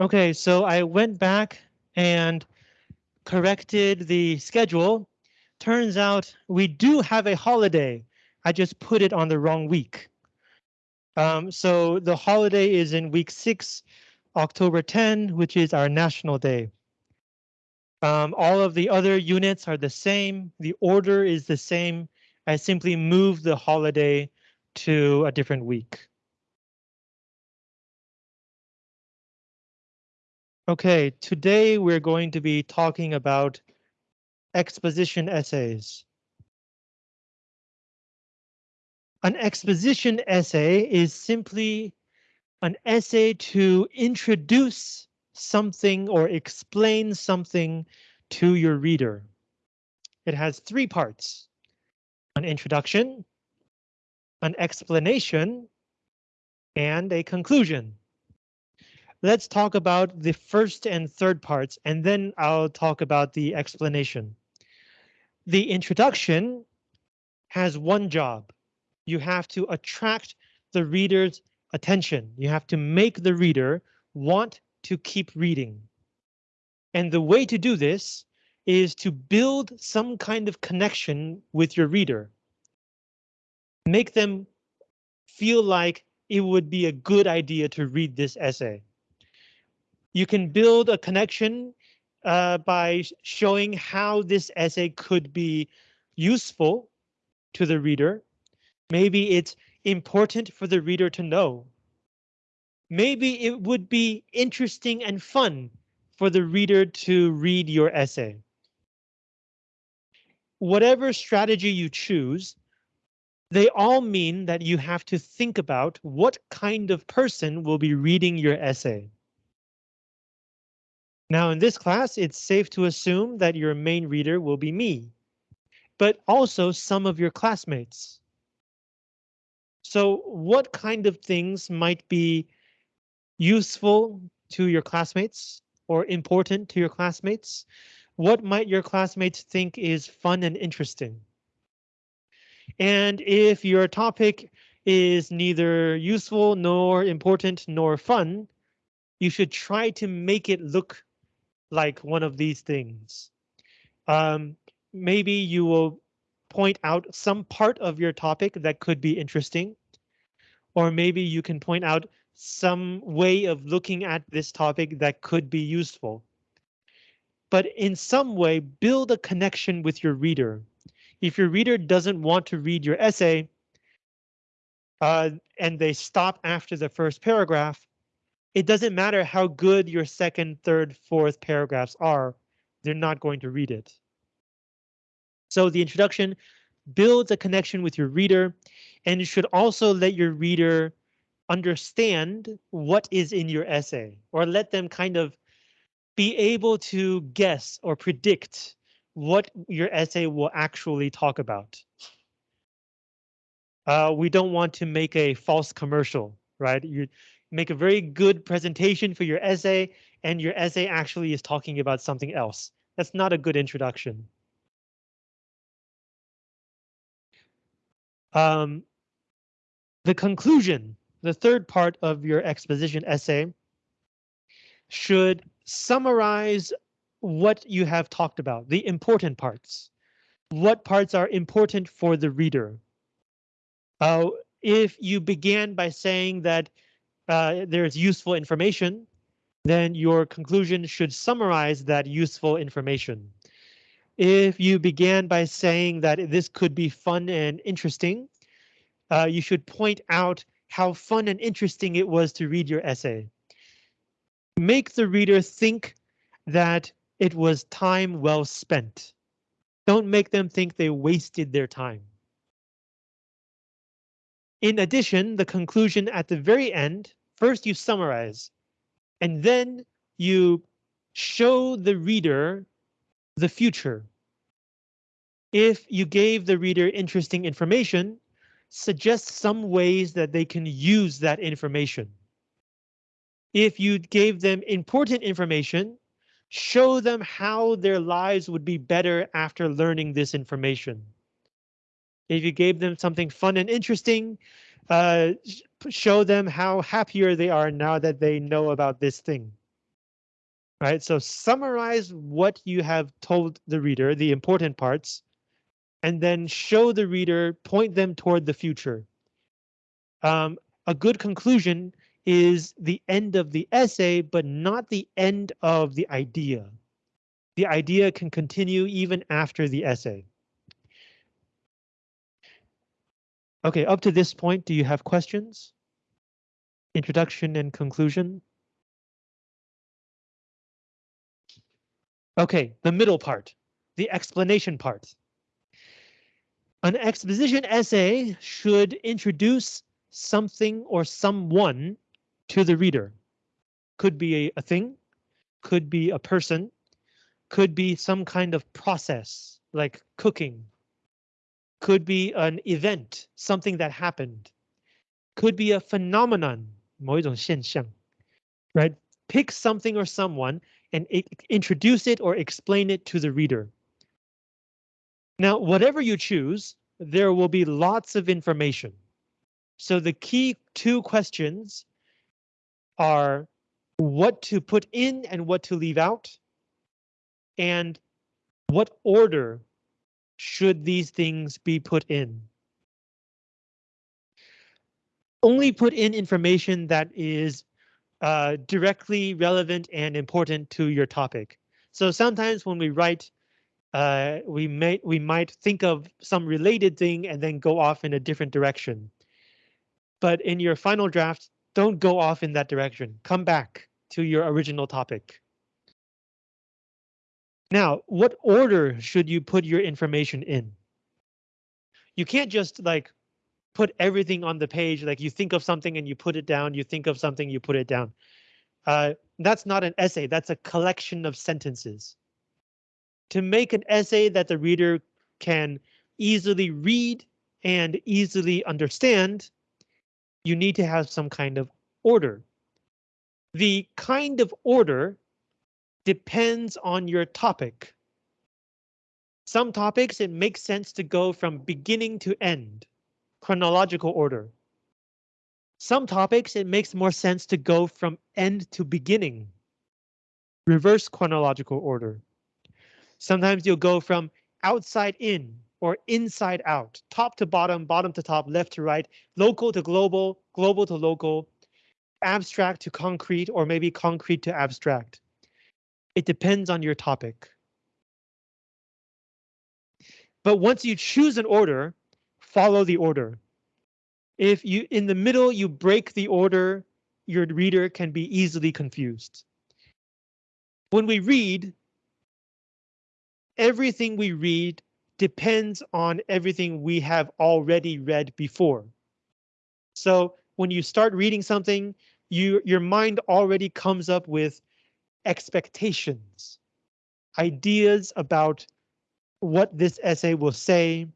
Okay, so I went back and corrected the schedule. Turns out we do have a holiday. I just put it on the wrong week. Um, so the holiday is in week six, October 10, which is our National Day. Um, all of the other units are the same. The order is the same. I simply moved the holiday to a different week. Okay, today we're going to be talking about exposition essays. An exposition essay is simply an essay to introduce something or explain something to your reader. It has three parts, an introduction, an explanation, and a conclusion let's talk about the first and third parts, and then I'll talk about the explanation. The introduction has one job. You have to attract the reader's attention. You have to make the reader want to keep reading. And the way to do this is to build some kind of connection with your reader. Make them feel like it would be a good idea to read this essay. You can build a connection uh, by showing how this essay could be useful to the reader. Maybe it's important for the reader to know. Maybe it would be interesting and fun for the reader to read your essay. Whatever strategy you choose, they all mean that you have to think about what kind of person will be reading your essay. Now in this class, it's safe to assume that your main reader will be me, but also some of your classmates. So what kind of things might be useful to your classmates or important to your classmates? What might your classmates think is fun and interesting? And if your topic is neither useful nor important nor fun, you should try to make it look like one of these things. Um, maybe you will point out some part of your topic that could be interesting. Or maybe you can point out some way of looking at this topic that could be useful. But in some way, build a connection with your reader. If your reader doesn't want to read your essay, uh, and they stop after the first paragraph, it doesn't matter how good your second, third, fourth paragraphs are, they're not going to read it. So the introduction builds a connection with your reader and should also let your reader understand what is in your essay or let them kind of be able to guess or predict what your essay will actually talk about. Uh, we don't want to make a false commercial, right? You make a very good presentation for your essay, and your essay actually is talking about something else. That's not a good introduction. Um, the conclusion, the third part of your exposition essay, should summarize what you have talked about, the important parts. What parts are important for the reader? Uh, if you began by saying that uh, there's useful information, then your conclusion should summarize that useful information. If you began by saying that this could be fun and interesting, uh, you should point out how fun and interesting it was to read your essay. Make the reader think that it was time well spent. Don't make them think they wasted their time. In addition, the conclusion at the very end First you summarize, and then you show the reader the future. If you gave the reader interesting information, suggest some ways that they can use that information. If you gave them important information, show them how their lives would be better after learning this information. If you gave them something fun and interesting, uh, show them how happier they are now that they know about this thing. Right, so summarize what you have told the reader, the important parts, and then show the reader, point them toward the future. Um, a good conclusion is the end of the essay, but not the end of the idea. The idea can continue even after the essay. Okay, up to this point, do you have questions? Introduction and conclusion? Okay, the middle part, the explanation part. An exposition essay should introduce something or someone to the reader. Could be a, a thing, could be a person, could be some kind of process like cooking, could be an event, something that happened, could be a phenomenon, 某一种现象, right? Pick something or someone and introduce it or explain it to the reader. Now, whatever you choose, there will be lots of information. So the key two questions are what to put in and what to leave out, and what order should these things be put in. Only put in information that is uh, directly relevant and important to your topic. So sometimes when we write, uh, we may we might think of some related thing and then go off in a different direction. But in your final draft, don't go off in that direction. Come back to your original topic. Now, what order should you put your information in? You can't just like put everything on the page, like you think of something and you put it down, you think of something, you put it down. Uh, that's not an essay, that's a collection of sentences. To make an essay that the reader can easily read and easily understand, you need to have some kind of order. The kind of order depends on your topic. Some topics it makes sense to go from beginning to end chronological order. Some topics it makes more sense to go from end to beginning. Reverse chronological order. Sometimes you'll go from outside in or inside out, top to bottom, bottom to top, left to right, local to global, global to local, abstract to concrete, or maybe concrete to abstract. It depends on your topic. But once you choose an order, follow the order. If you in the middle you break the order, your reader can be easily confused. When we read, everything we read depends on everything we have already read before. So when you start reading something, you your mind already comes up with expectations, ideas about what this essay will say,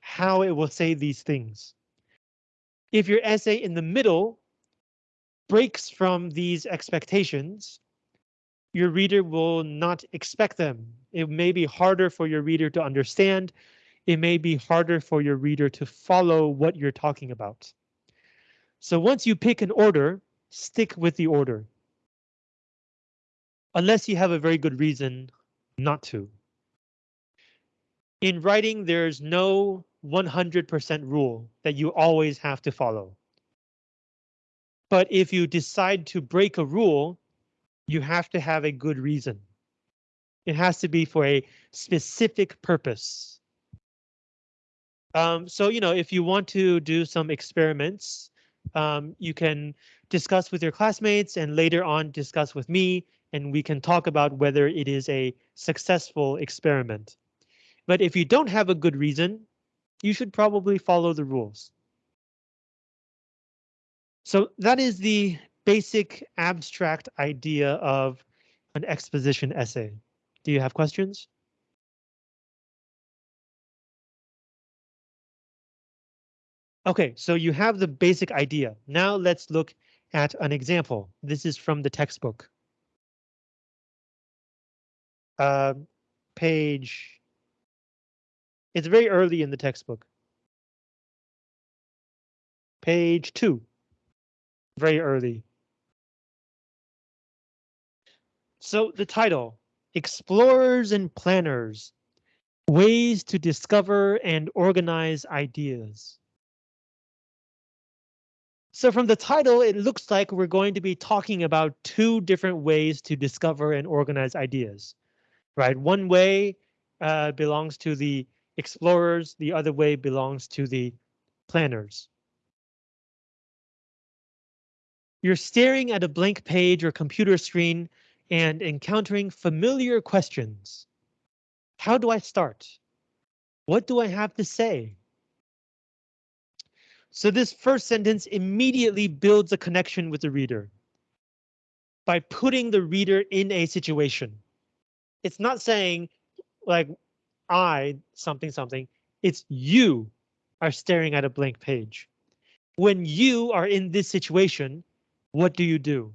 how it will say these things. If your essay in the middle breaks from these expectations, your reader will not expect them. It may be harder for your reader to understand. It may be harder for your reader to follow what you're talking about. So once you pick an order, stick with the order. Unless you have a very good reason not to. In writing, there's no 100% rule that you always have to follow. But if you decide to break a rule, you have to have a good reason. It has to be for a specific purpose. Um, so, you know, if you want to do some experiments, um, you can discuss with your classmates and later on discuss with me, and we can talk about whether it is a successful experiment. But if you don't have a good reason, you should probably follow the rules. So that is the basic abstract idea of an exposition essay. Do you have questions? OK, so you have the basic idea. Now let's look at an example. This is from the textbook. Uh, page it's very early in the textbook. Page two. Very early. So the title, Explorers and Planners, Ways to Discover and Organize Ideas. So from the title, it looks like we're going to be talking about two different ways to discover and organize ideas, right? One way uh, belongs to the explorers, the other way belongs to the planners. You're staring at a blank page or computer screen and encountering familiar questions. How do I start? What do I have to say? So this first sentence immediately builds a connection with the reader by putting the reader in a situation. It's not saying like I something something. It's you are staring at a blank page. When you are in this situation, what do you do?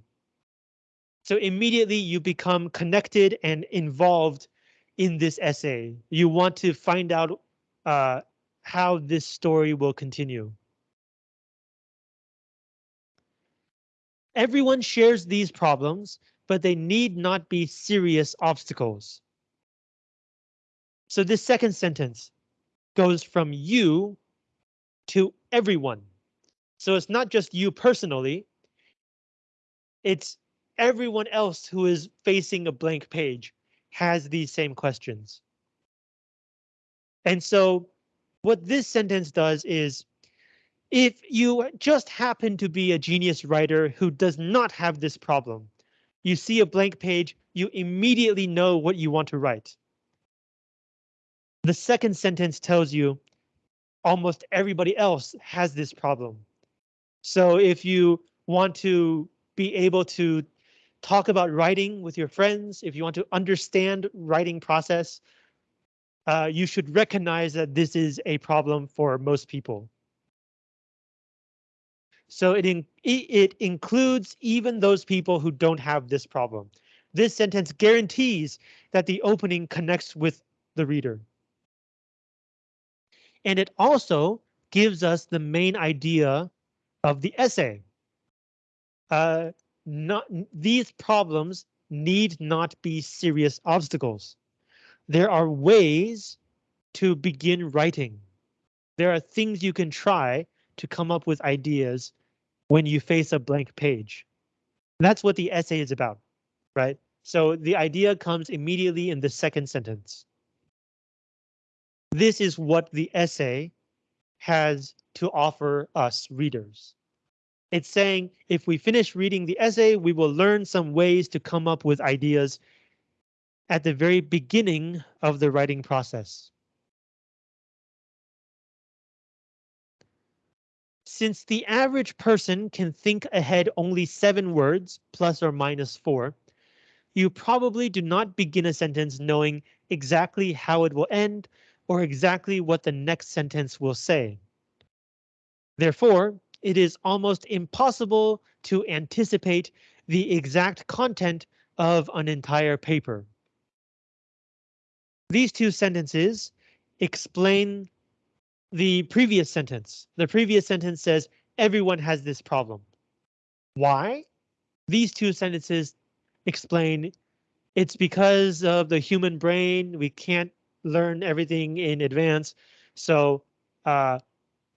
So immediately you become connected and involved in this essay. You want to find out uh, how this story will continue. Everyone shares these problems, but they need not be serious obstacles. So this second sentence goes from you to everyone. So it's not just you personally. It's everyone else who is facing a blank page has these same questions. And so what this sentence does is if you just happen to be a genius writer who does not have this problem, you see a blank page, you immediately know what you want to write. The second sentence tells you almost everybody else has this problem. So if you want to be able to talk about writing with your friends, if you want to understand writing process, uh, you should recognize that this is a problem for most people. So it, in, it includes even those people who don't have this problem. This sentence guarantees that the opening connects with the reader. And it also gives us the main idea of the essay. Uh, not, these problems need not be serious obstacles. There are ways to begin writing. There are things you can try to come up with ideas when you face a blank page. That's what the essay is about, right? So the idea comes immediately in the second sentence. This is what the essay has to offer us readers. It's saying if we finish reading the essay, we will learn some ways to come up with ideas at the very beginning of the writing process. Since the average person can think ahead only seven words, plus or minus four, you probably do not begin a sentence knowing exactly how it will end or exactly what the next sentence will say. Therefore, it is almost impossible to anticipate the exact content of an entire paper. These two sentences explain the previous sentence. The previous sentence says everyone has this problem. Why? These two sentences explain it's because of the human brain. We can't learn everything in advance. So uh,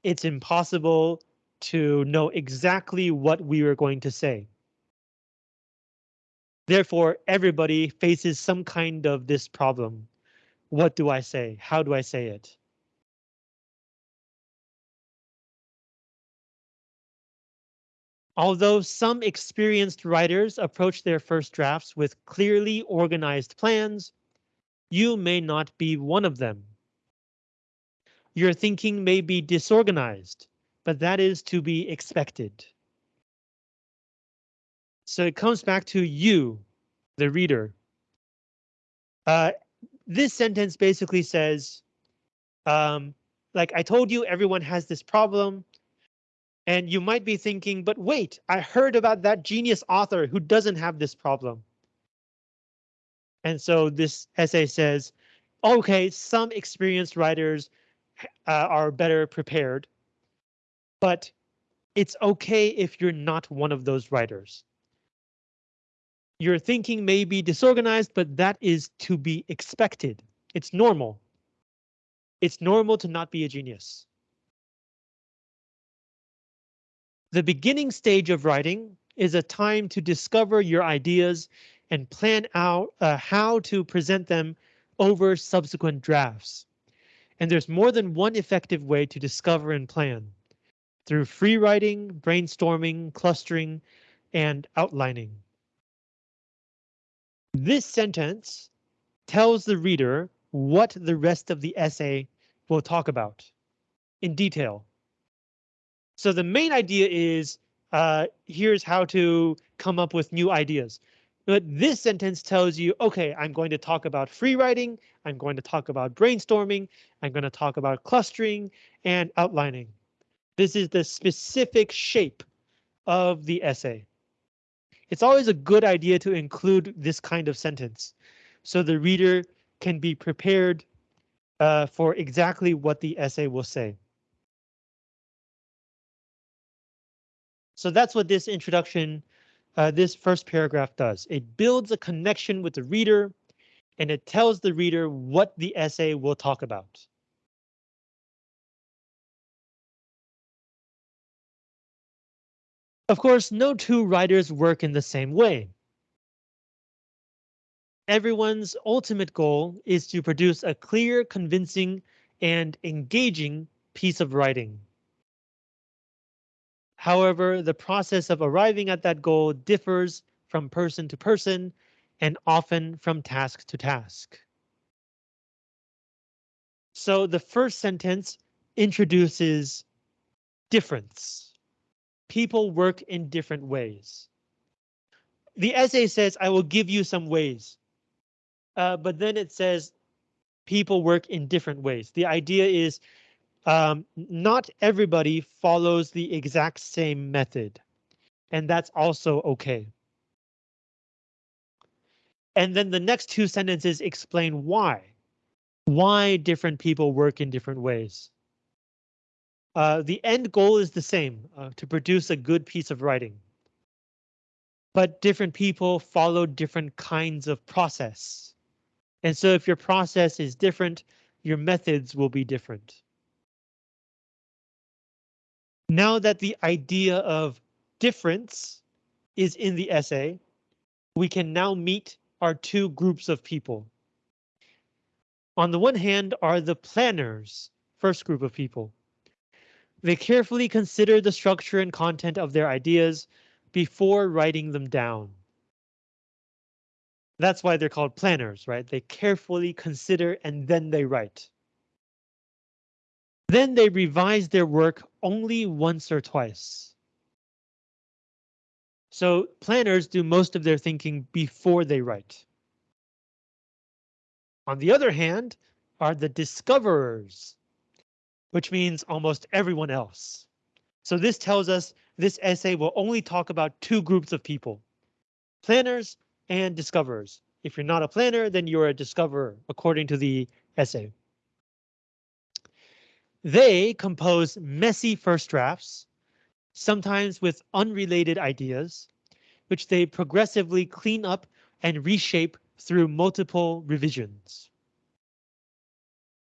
it's impossible to know exactly what we are going to say. Therefore, everybody faces some kind of this problem. What do I say? How do I say it? Although some experienced writers approach their first drafts with clearly organized plans, you may not be one of them. Your thinking may be disorganized, but that is to be expected. So it comes back to you, the reader. Uh, this sentence basically says, um, like I told you, everyone has this problem. And you might be thinking, but wait, I heard about that genius author who doesn't have this problem. And so this essay says, OK, some experienced writers uh, are better prepared, but it's OK if you're not one of those writers. Your thinking may be disorganized, but that is to be expected. It's normal. It's normal to not be a genius. The beginning stage of writing is a time to discover your ideas and plan out uh, how to present them over subsequent drafts. And there's more than one effective way to discover and plan through free writing, brainstorming, clustering, and outlining. This sentence tells the reader what the rest of the essay will talk about in detail. So the main idea is uh, here's how to come up with new ideas. But this sentence tells you, OK, I'm going to talk about free writing. I'm going to talk about brainstorming. I'm going to talk about clustering and outlining. This is the specific shape of the essay. It's always a good idea to include this kind of sentence so the reader can be prepared uh, for exactly what the essay will say. So that's what this introduction, uh, this first paragraph does. It builds a connection with the reader and it tells the reader what the essay will talk about. Of course, no two writers work in the same way. Everyone's ultimate goal is to produce a clear, convincing, and engaging piece of writing. However, the process of arriving at that goal differs from person to person and often from task to task. So the first sentence introduces difference people work in different ways. The essay says, I will give you some ways, uh, but then it says people work in different ways. The idea is um, not everybody follows the exact same method, and that's also okay. And then the next two sentences explain why, why different people work in different ways. Uh, the end goal is the same, uh, to produce a good piece of writing. But different people follow different kinds of process. And so if your process is different, your methods will be different. Now that the idea of difference is in the essay, we can now meet our two groups of people. On the one hand are the planners, first group of people. They carefully consider the structure and content of their ideas before writing them down. That's why they're called planners, right? They carefully consider and then they write. Then they revise their work only once or twice. So planners do most of their thinking before they write. On the other hand, are the discoverers which means almost everyone else. So this tells us this essay will only talk about two groups of people, planners and discoverers. If you're not a planner, then you're a discoverer, according to the essay. They compose messy first drafts, sometimes with unrelated ideas, which they progressively clean up and reshape through multiple revisions.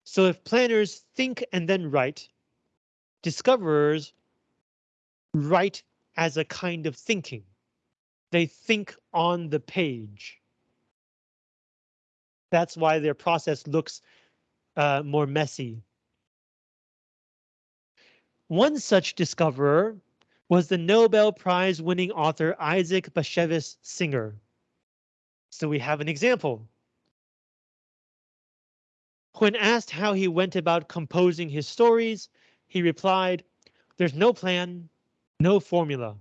So if planners think and then write, discoverers write as a kind of thinking. They think on the page. That's why their process looks uh, more messy. One such discoverer was the Nobel Prize winning author Isaac Bashevis Singer. So we have an example. When asked how he went about composing his stories, he replied, There's no plan, no formula.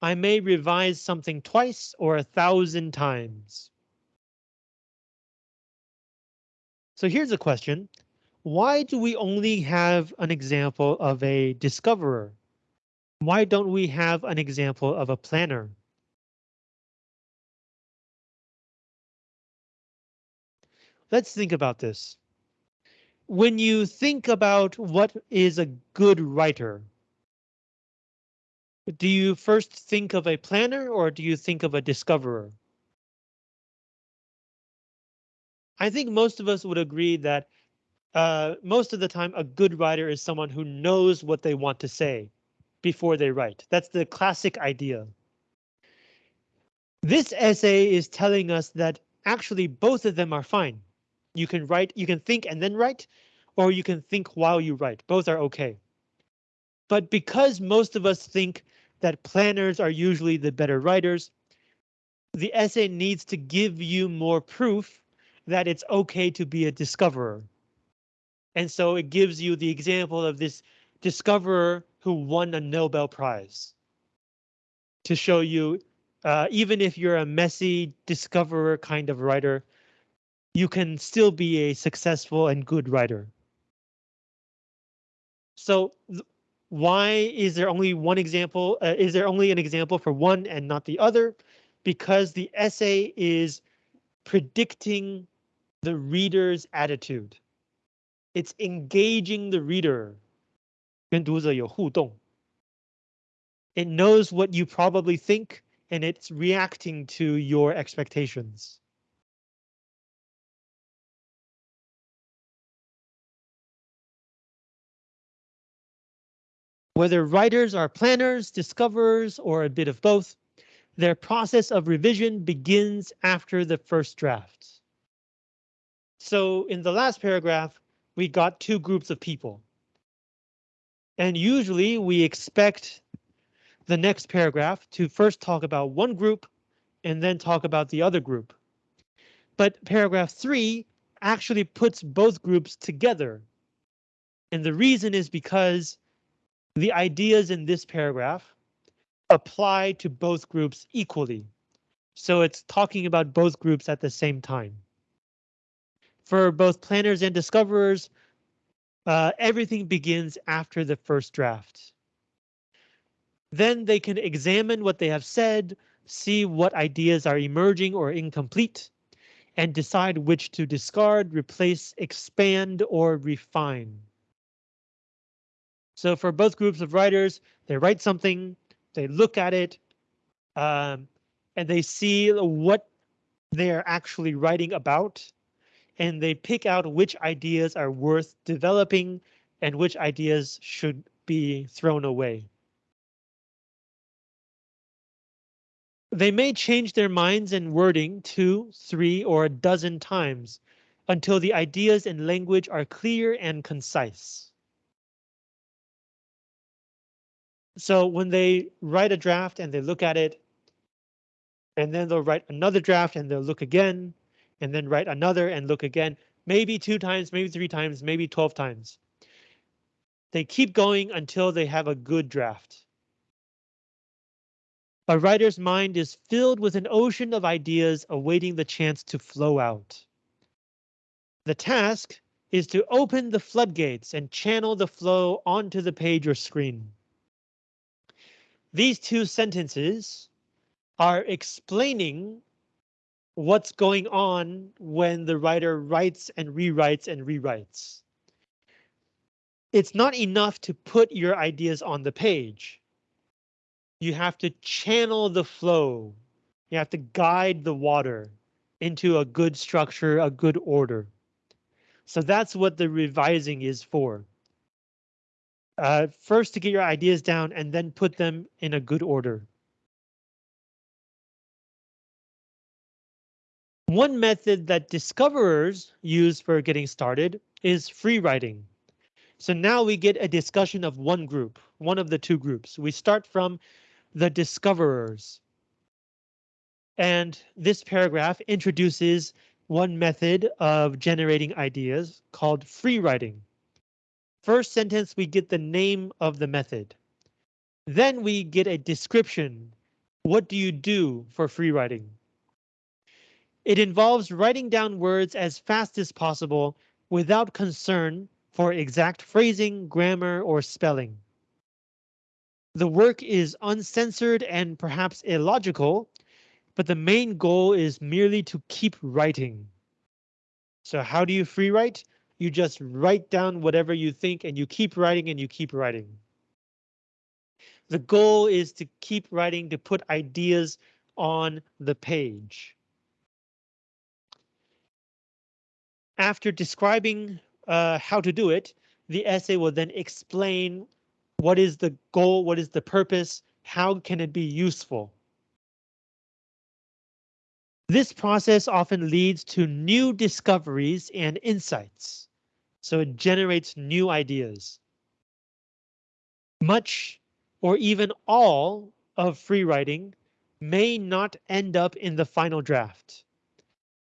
I may revise something twice or a thousand times. So here's a question. Why do we only have an example of a discoverer? Why don't we have an example of a planner? Let's think about this when you think about what is a good writer, do you first think of a planner or do you think of a discoverer? I think most of us would agree that uh, most of the time a good writer is someone who knows what they want to say before they write. That's the classic idea. This essay is telling us that actually both of them are fine. You can write, you can think and then write, or you can think while you write. Both are okay. But because most of us think that planners are usually the better writers, the essay needs to give you more proof that it's okay to be a discoverer. And so it gives you the example of this discoverer who won a Nobel Prize. To show you, uh, even if you're a messy discoverer kind of writer, you can still be a successful and good writer. So why is there only one example? Uh, is there only an example for one and not the other? Because the essay is predicting the reader's attitude. It's engaging the reader. 跟读者有互动. It knows what you probably think and it's reacting to your expectations. Whether writers are planners, discoverers, or a bit of both, their process of revision begins after the first draft. So in the last paragraph, we got two groups of people. And usually we expect the next paragraph to first talk about one group and then talk about the other group. But paragraph three actually puts both groups together. And the reason is because the ideas in this paragraph apply to both groups equally. So it's talking about both groups at the same time. For both planners and discoverers, uh, everything begins after the first draft. Then they can examine what they have said, see what ideas are emerging or incomplete, and decide which to discard, replace, expand, or refine. So for both groups of writers, they write something, they look at it, um, and they see what they're actually writing about, and they pick out which ideas are worth developing and which ideas should be thrown away. They may change their minds and wording two, three, or a dozen times until the ideas and language are clear and concise. So when they write a draft and they look at it, and then they'll write another draft and they'll look again, and then write another and look again, maybe two times, maybe three times, maybe 12 times. They keep going until they have a good draft. A writer's mind is filled with an ocean of ideas awaiting the chance to flow out. The task is to open the floodgates and channel the flow onto the page or screen. These two sentences are explaining what's going on when the writer writes and rewrites and rewrites. It's not enough to put your ideas on the page. You have to channel the flow. You have to guide the water into a good structure, a good order. So that's what the revising is for uh, first to get your ideas down and then put them in a good order. One method that discoverers use for getting started is free writing. So now we get a discussion of one group, one of the two groups. We start from the discoverers. And this paragraph introduces one method of generating ideas called free writing. First sentence, we get the name of the method. Then we get a description. What do you do for free writing? It involves writing down words as fast as possible without concern for exact phrasing, grammar, or spelling. The work is uncensored and perhaps illogical, but the main goal is merely to keep writing. So how do you free write? You just write down whatever you think and you keep writing and you keep writing. The goal is to keep writing to put ideas on the page. After describing uh, how to do it, the essay will then explain what is the goal, what is the purpose, how can it be useful. This process often leads to new discoveries and insights, so it generates new ideas. Much or even all of free writing may not end up in the final draft,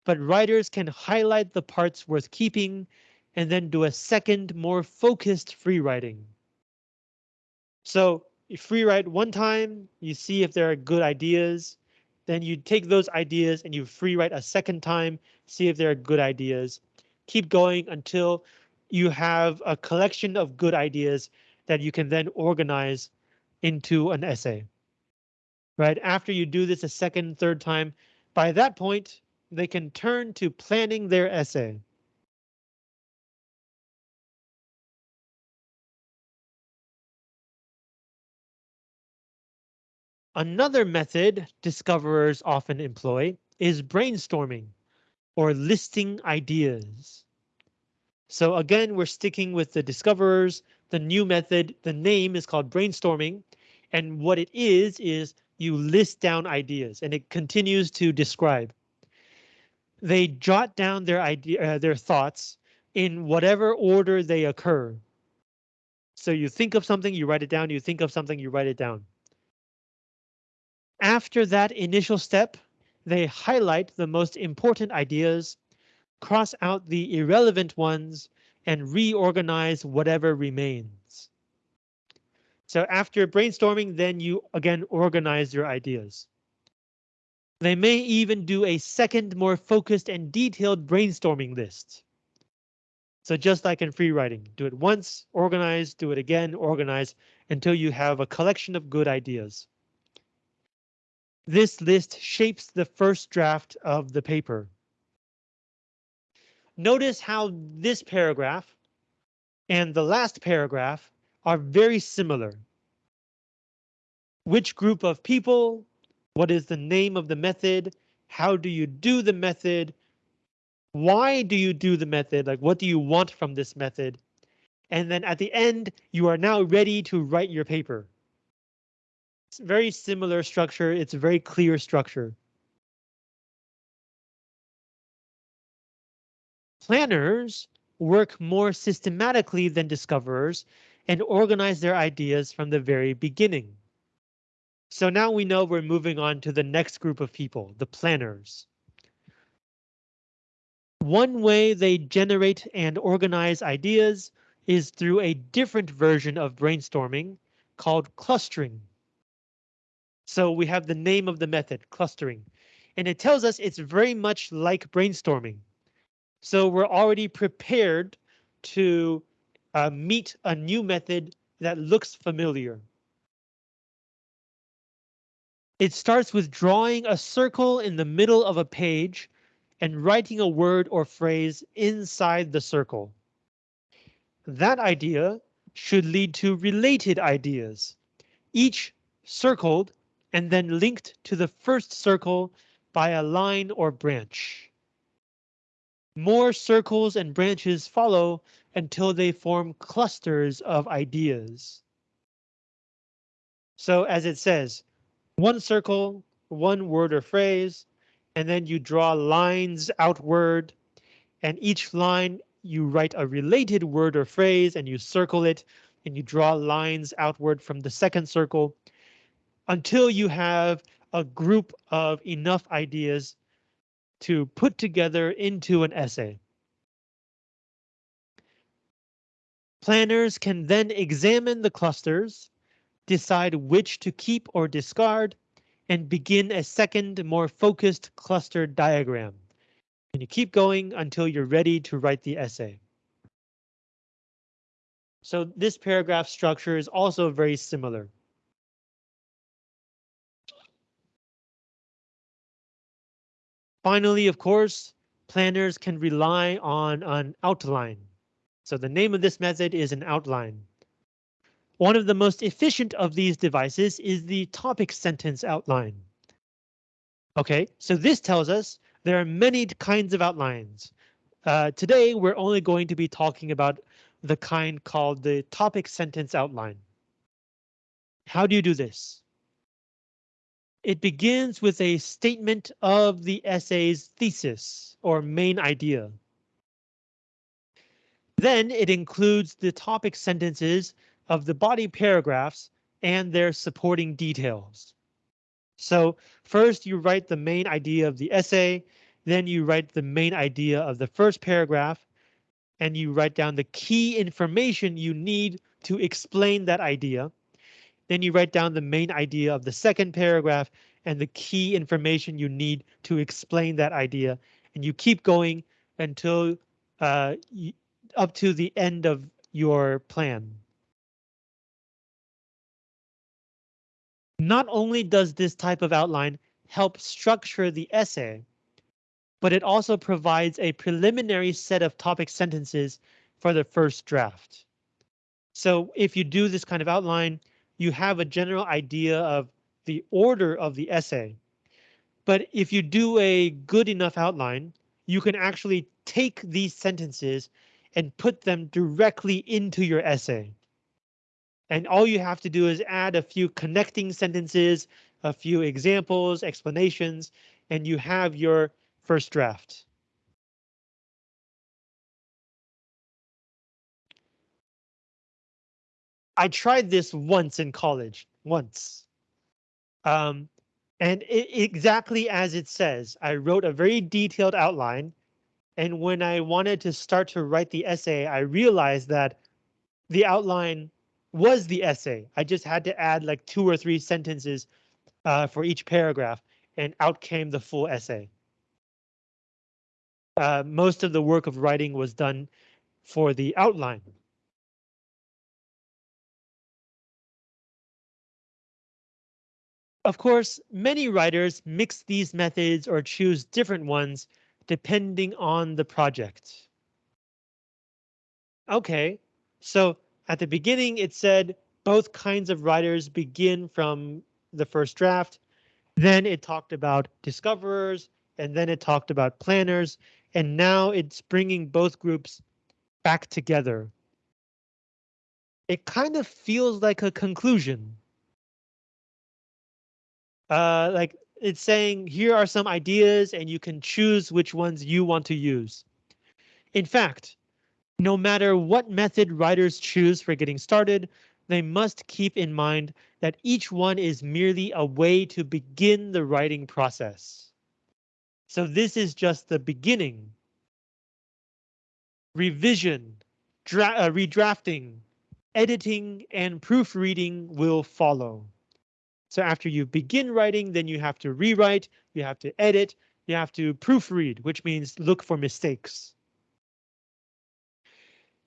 but writers can highlight the parts worth keeping and then do a second, more focused free writing. So you free write one time, you see if there are good ideas, then you take those ideas and you free write a second time, see if there are good ideas. Keep going until you have a collection of good ideas that you can then organize into an essay. Right after you do this a second, third time, by that point, they can turn to planning their essay. Another method discoverers often employ is brainstorming or listing ideas. So again, we're sticking with the discoverers, the new method, the name is called brainstorming. And what it is, is you list down ideas and it continues to describe. They jot down their idea, uh, their thoughts in whatever order they occur. So you think of something, you write it down, you think of something, you write it down. After that initial step, they highlight the most important ideas, cross out the irrelevant ones, and reorganize whatever remains. So after brainstorming, then you again organize your ideas. They may even do a second, more focused and detailed brainstorming list. So just like in free writing, do it once, organize, do it again, organize, until you have a collection of good ideas. This list shapes the first draft of the paper. Notice how this paragraph and the last paragraph are very similar. Which group of people? What is the name of the method? How do you do the method? Why do you do the method? Like, what do you want from this method? And then at the end, you are now ready to write your paper It's very similar structure. It's a very clear structure. Planners work more systematically than discoverers and organize their ideas from the very beginning. So now we know we're moving on to the next group of people, the planners. One way they generate and organize ideas is through a different version of brainstorming called clustering. So we have the name of the method, clustering, and it tells us it's very much like brainstorming. So we're already prepared to uh, meet a new method that looks familiar. It starts with drawing a circle in the middle of a page and writing a word or phrase inside the circle. That idea should lead to related ideas, each circled and then linked to the first circle by a line or branch. More circles and branches follow until they form clusters of ideas. So as it says, one circle, one word or phrase, and then you draw lines outward, and each line you write a related word or phrase and you circle it, and you draw lines outward from the second circle, until you have a group of enough ideas to put together into an essay. Planners can then examine the clusters, decide which to keep or discard, and begin a second, more focused cluster diagram. And you keep going until you're ready to write the essay. So this paragraph structure is also very similar. Finally, of course, planners can rely on an outline. So the name of this method is an outline. One of the most efficient of these devices is the topic sentence outline. OK, so this tells us there are many kinds of outlines. uh, today we're only going to be talking about the kind called the topic sentence outline. How do you do this? It begins with a statement of the essay's thesis or main idea. Then it includes the topic sentences of the body paragraphs and their supporting details. So first you write the main idea of the essay, then you write the main idea of the first paragraph, and you write down the key information you need to explain that idea. Then you write down the main idea of the second paragraph and the key information you need to explain that idea. And you keep going until uh, up to the end of your plan. Not only does this type of outline help structure the essay, but it also provides a preliminary set of topic sentences for the first draft. So if you do this kind of outline, you have a general idea of the order of the essay. But if you do a good enough outline, you can actually take these sentences and put them directly into your essay. And all you have to do is add a few connecting sentences, a few examples, explanations, and you have your first draft. I tried this once in college, once. Um, and it, exactly as it says, I wrote a very detailed outline. And when I wanted to start to write the essay, I realized that the outline was the essay. I just had to add like two or three sentences uh, for each paragraph and out came the full essay uh, most of the work of writing was done for the outline. Of course, many writers mix these methods or choose different ones depending on the project. OK, so at the beginning it said both kinds of writers begin from the first draft. Then it talked about discoverers, and then it talked about planners, and now it's bringing both groups back together. It kind of feels like a conclusion. Uh, like it's saying here are some ideas and you can choose which ones you want to use. In fact, no matter what method writers choose for getting started, they must keep in mind that each one is merely a way to begin the writing process. So this is just the beginning. Revision, uh, redrafting, editing, and proofreading will follow. So after you begin writing, then you have to rewrite, you have to edit, you have to proofread, which means look for mistakes.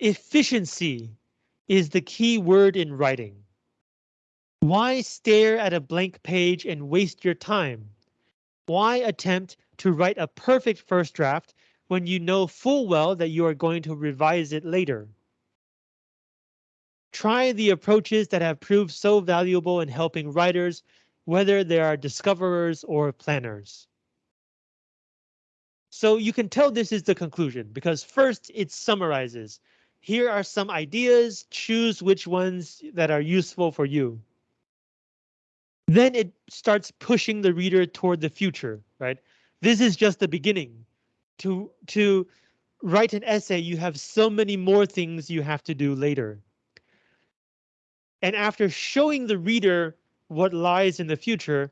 Efficiency is the key word in writing. Why stare at a blank page and waste your time? Why attempt to write a perfect first draft when you know full well that you are going to revise it later. Try the approaches that have proved so valuable in helping writers, whether they are discoverers or planners. So you can tell this is the conclusion because first it summarizes. Here are some ideas, choose which ones that are useful for you. Then it starts pushing the reader toward the future, right? This is just the beginning. To, to write an essay, you have so many more things you have to do later. And after showing the reader what lies in the future,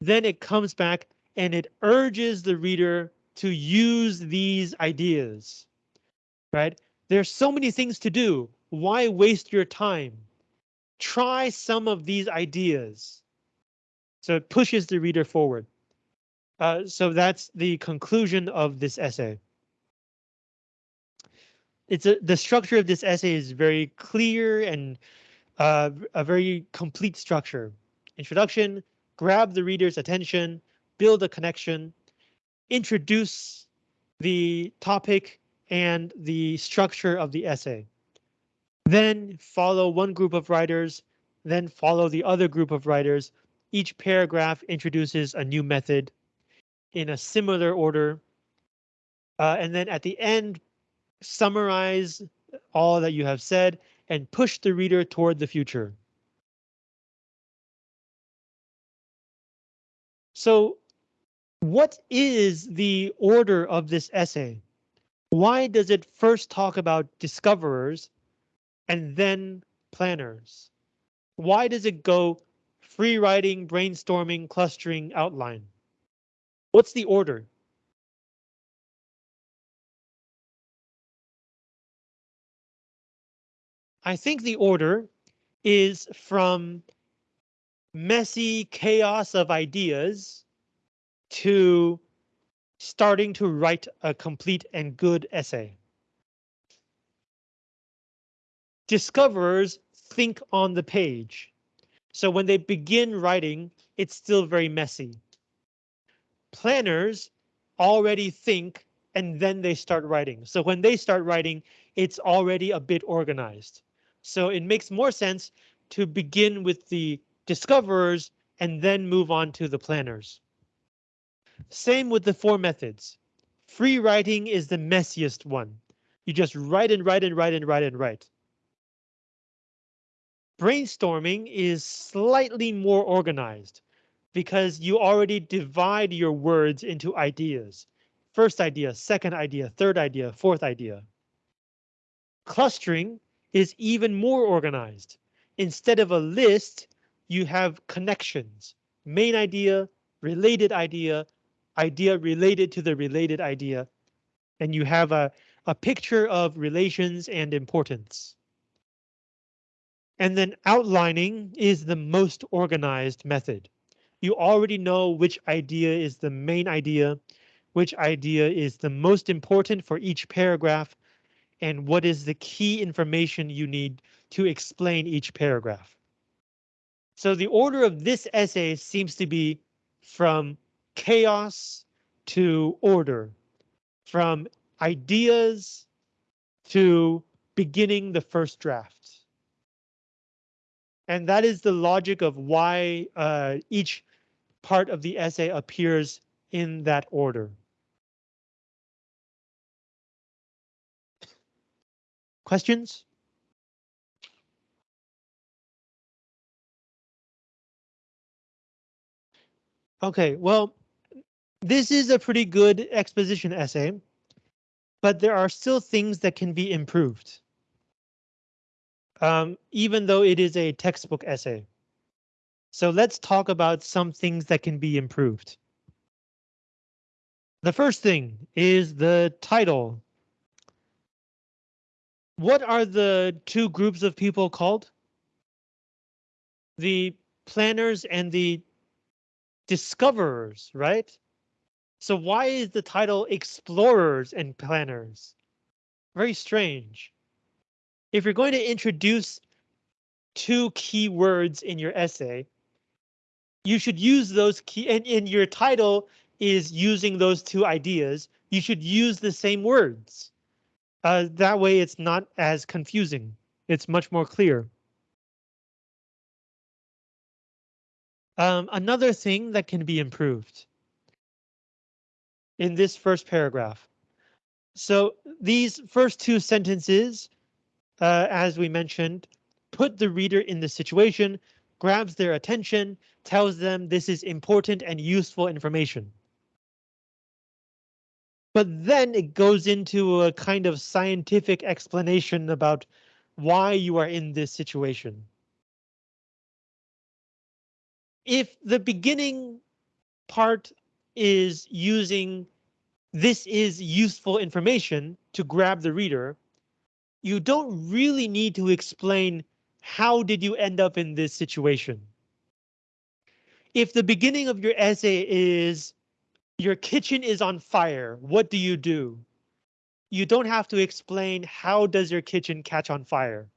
then it comes back and it urges the reader to use these ideas. Right? There's so many things to do. Why waste your time? Try some of these ideas. So it pushes the reader forward. Uh, so that's the conclusion of this essay. It's a, the structure of this essay is very clear and uh, a very complete structure. Introduction, grab the reader's attention, build a connection, introduce the topic and the structure of the essay. Then follow one group of writers, then follow the other group of writers. Each paragraph introduces a new method in a similar order. Uh, and then at the end, summarize all that you have said and push the reader toward the future. So what is the order of this essay? Why does it first talk about discoverers and then planners? Why does it go free writing, brainstorming, clustering, outline? What's the order? I think the order is from messy chaos of ideas to starting to write a complete and good essay. Discoverers think on the page. So when they begin writing, it's still very messy. Planners already think and then they start writing. So when they start writing, it's already a bit organized. So it makes more sense to begin with the discoverers and then move on to the planners. Same with the four methods. Free writing is the messiest one. You just write and write and write and write and write. Brainstorming is slightly more organized because you already divide your words into ideas. First idea, second idea, third idea, fourth idea. Clustering is even more organized. Instead of a list, you have connections, main idea, related idea, idea related to the related idea, and you have a, a picture of relations and importance. And then outlining is the most organized method. You already know which idea is the main idea, which idea is the most important for each paragraph, and what is the key information you need to explain each paragraph. So the order of this essay seems to be from chaos to order, from ideas to beginning the first draft. And that is the logic of why uh, each part of the essay appears in that order. Questions? Okay, well, this is a pretty good exposition essay, but there are still things that can be improved. Um, even though it is a textbook essay. So let's talk about some things that can be improved. The first thing is the title what are the two groups of people called? The planners and the discoverers, right? So why is the title explorers and planners? Very strange. If you're going to introduce two key words in your essay, you should use those key and in your title is using those two ideas. You should use the same words. Uh, that way it's not as confusing. It's much more clear. Um, another thing that can be improved in this first paragraph. So these first two sentences, uh, as we mentioned, put the reader in the situation, grabs their attention, tells them this is important and useful information. But then it goes into a kind of scientific explanation about why you are in this situation. If the beginning part is using this is useful information to grab the reader, you don't really need to explain how did you end up in this situation. If the beginning of your essay is your kitchen is on fire. What do you do? You don't have to explain how does your kitchen catch on fire.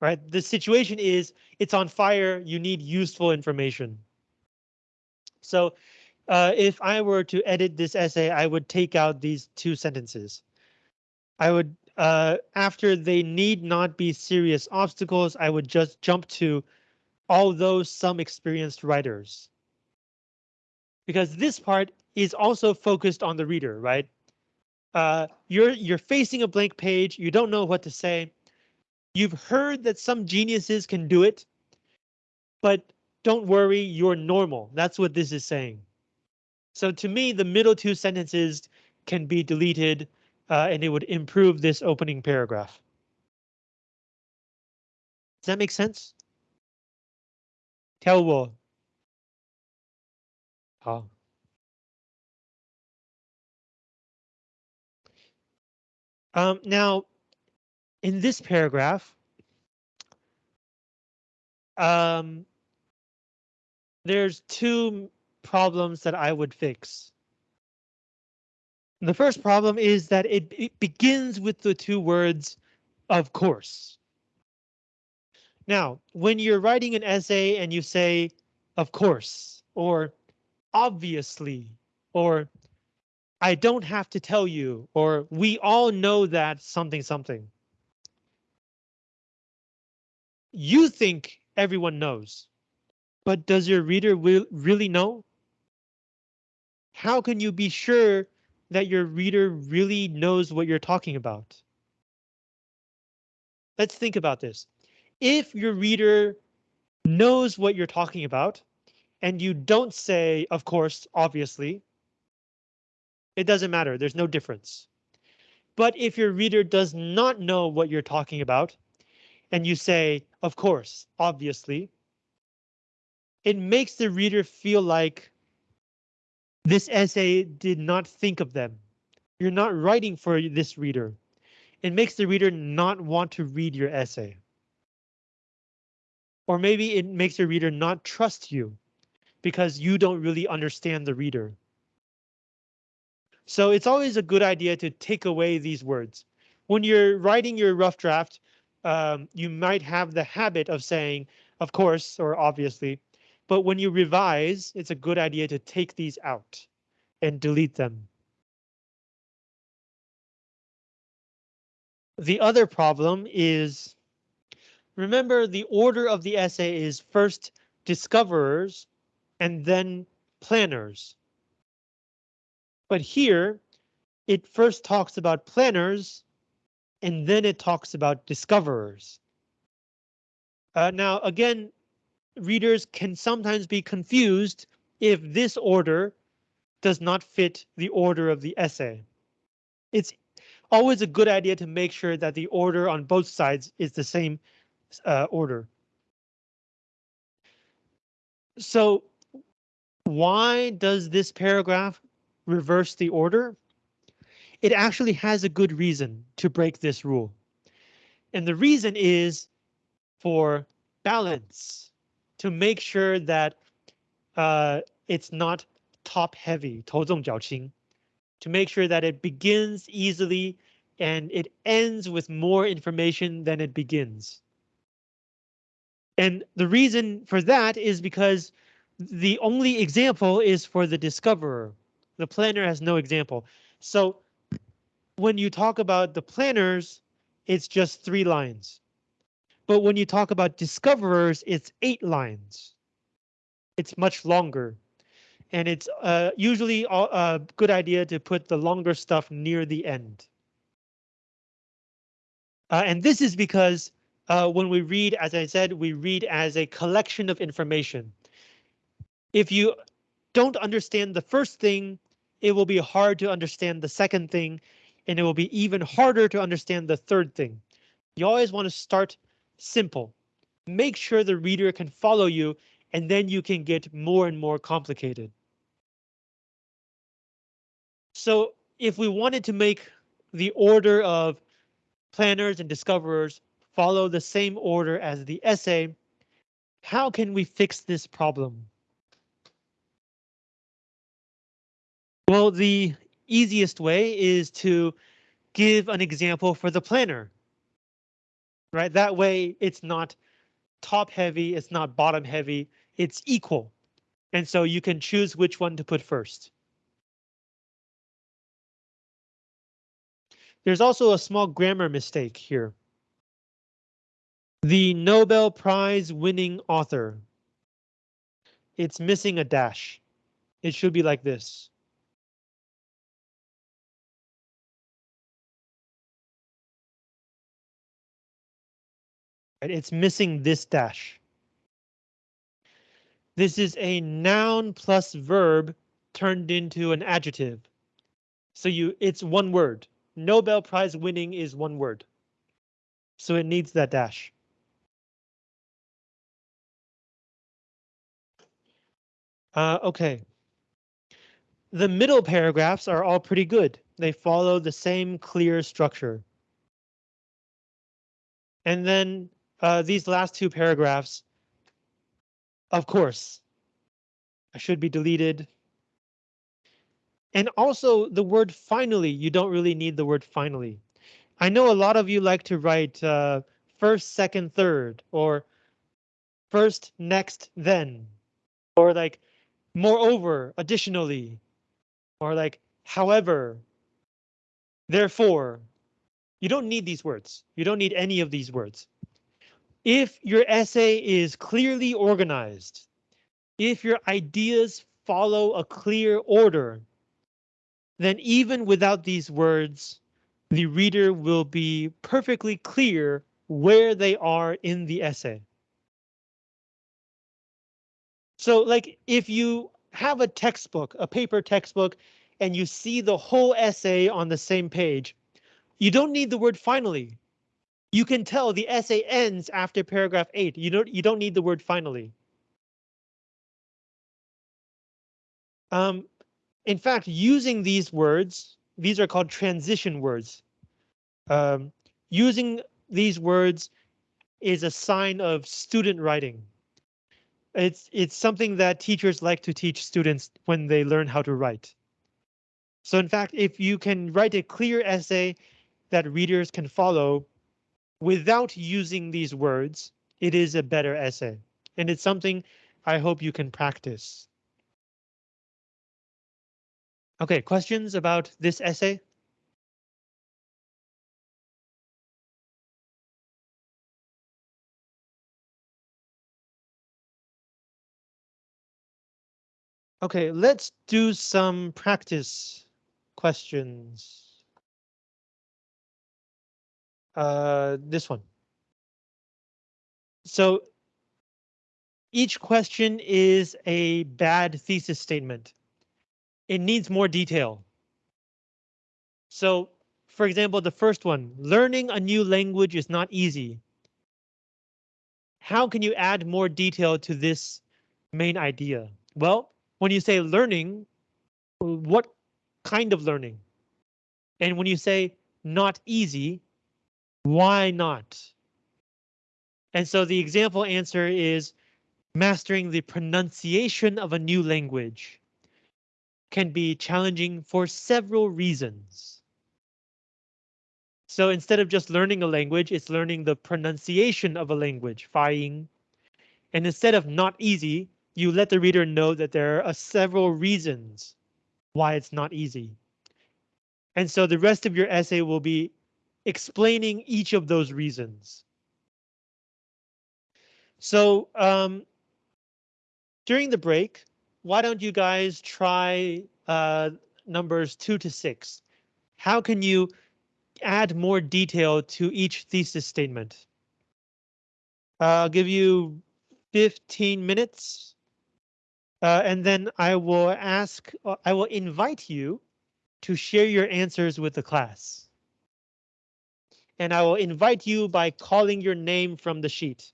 Right? The situation is it's on fire. You need useful information. So uh, if I were to edit this essay, I would take out these two sentences. I would, uh, after they need not be serious obstacles, I would just jump to although some experienced writers. Because this part is also focused on the reader, right? Uh, you're you're facing a blank page. You don't know what to say. You've heard that some geniuses can do it, but don't worry, you're normal. That's what this is saying. So to me, the middle two sentences can be deleted uh, and it would improve this opening paragraph. Does that make sense? Tell Wu. Oh. Um, now, in this paragraph, um, there's two problems that I would fix. The first problem is that it, it begins with the two words, of course. Now, when you're writing an essay and you say, of course, or obviously, or I don't have to tell you, or we all know that something something. You think everyone knows, but does your reader really know? How can you be sure that your reader really knows what you're talking about? Let's think about this. If your reader knows what you're talking about, and you don't say, of course, obviously, it doesn't matter. There's no difference. But if your reader does not know what you're talking about, and you say, of course, obviously, it makes the reader feel like this essay did not think of them. You're not writing for this reader. It makes the reader not want to read your essay. Or maybe it makes the reader not trust you because you don't really understand the reader. So it's always a good idea to take away these words. When you're writing your rough draft, um, you might have the habit of saying, of course, or obviously, but when you revise, it's a good idea to take these out and delete them. The other problem is, remember the order of the essay is first discoverers and then planners. But here, it first talks about planners, and then it talks about discoverers. Uh, now, again, readers can sometimes be confused if this order does not fit the order of the essay. It's always a good idea to make sure that the order on both sides is the same uh, order. So why does this paragraph reverse the order? It actually has a good reason to break this rule. And the reason is for balance, to make sure that uh, it's not top heavy, 头重脚轻, to make sure that it begins easily and it ends with more information than it begins. And the reason for that is because the only example is for the discoverer. The planner has no example. So when you talk about the planners, it's just three lines. But when you talk about discoverers, it's eight lines. It's much longer. And it's uh, usually a good idea to put the longer stuff near the end. Uh, and this is because uh, when we read, as I said, we read as a collection of information. If you don't understand the first thing, it will be hard to understand the second thing, and it will be even harder to understand the third thing. You always want to start simple. Make sure the reader can follow you, and then you can get more and more complicated. So if we wanted to make the order of planners and discoverers follow the same order as the essay, how can we fix this problem? Well, the easiest way is to give an example for the planner. Right, that way it's not top heavy, it's not bottom heavy, it's equal. And so you can choose which one to put first. There's also a small grammar mistake here. The Nobel Prize winning author. It's missing a dash. It should be like this. It's missing this dash. This is a noun plus verb turned into an adjective. So you it's one word. Nobel Prize winning is one word. So it needs that dash. Uh, OK. The middle paragraphs are all pretty good. They follow the same clear structure. And then uh, these last two paragraphs, of course, I should be deleted. And also the word finally, you don't really need the word finally. I know a lot of you like to write uh, first, second, third, or first, next, then, or like moreover, additionally, or like however, therefore. You don't need these words. You don't need any of these words. If your essay is clearly organized, if your ideas follow a clear order, then even without these words, the reader will be perfectly clear where they are in the essay. So like if you have a textbook, a paper textbook, and you see the whole essay on the same page, you don't need the word finally. You can tell the essay ends after paragraph eight. You don't you don't need the word finally. Um, in fact, using these words, these are called transition words. Um, using these words is a sign of student writing. It's it's something that teachers like to teach students when they learn how to write. So in fact, if you can write a clear essay that readers can follow without using these words, it is a better essay. And it's something I hope you can practice. OK, questions about this essay? OK, let's do some practice questions. Uh, this one. So each question is a bad thesis statement it needs more detail. So, for example, the first one, learning a new language is not easy. How can you add more detail to this main idea? Well, when you say learning, what kind of learning? And when you say not easy, why not? And so the example answer is mastering the pronunciation of a new language can be challenging for several reasons. So instead of just learning a language, it's learning the pronunciation of a language, faiying. And instead of not easy, you let the reader know that there are several reasons why it's not easy. And so the rest of your essay will be explaining each of those reasons. So um, during the break, why don't you guys try uh, numbers two to six? How can you add more detail to each thesis statement? I'll give you 15 minutes. Uh, and then I will ask, uh, I will invite you to share your answers with the class And I will invite you by calling your name from the sheet.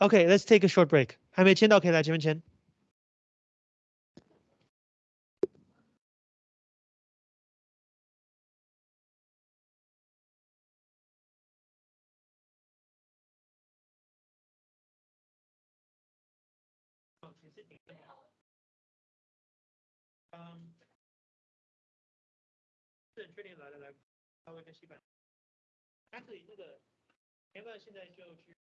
Okay, let's take a short break. 还没签到，可以来前面签。 稍微跟西班，但是你这个前段现在就去。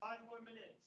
Five more minutes.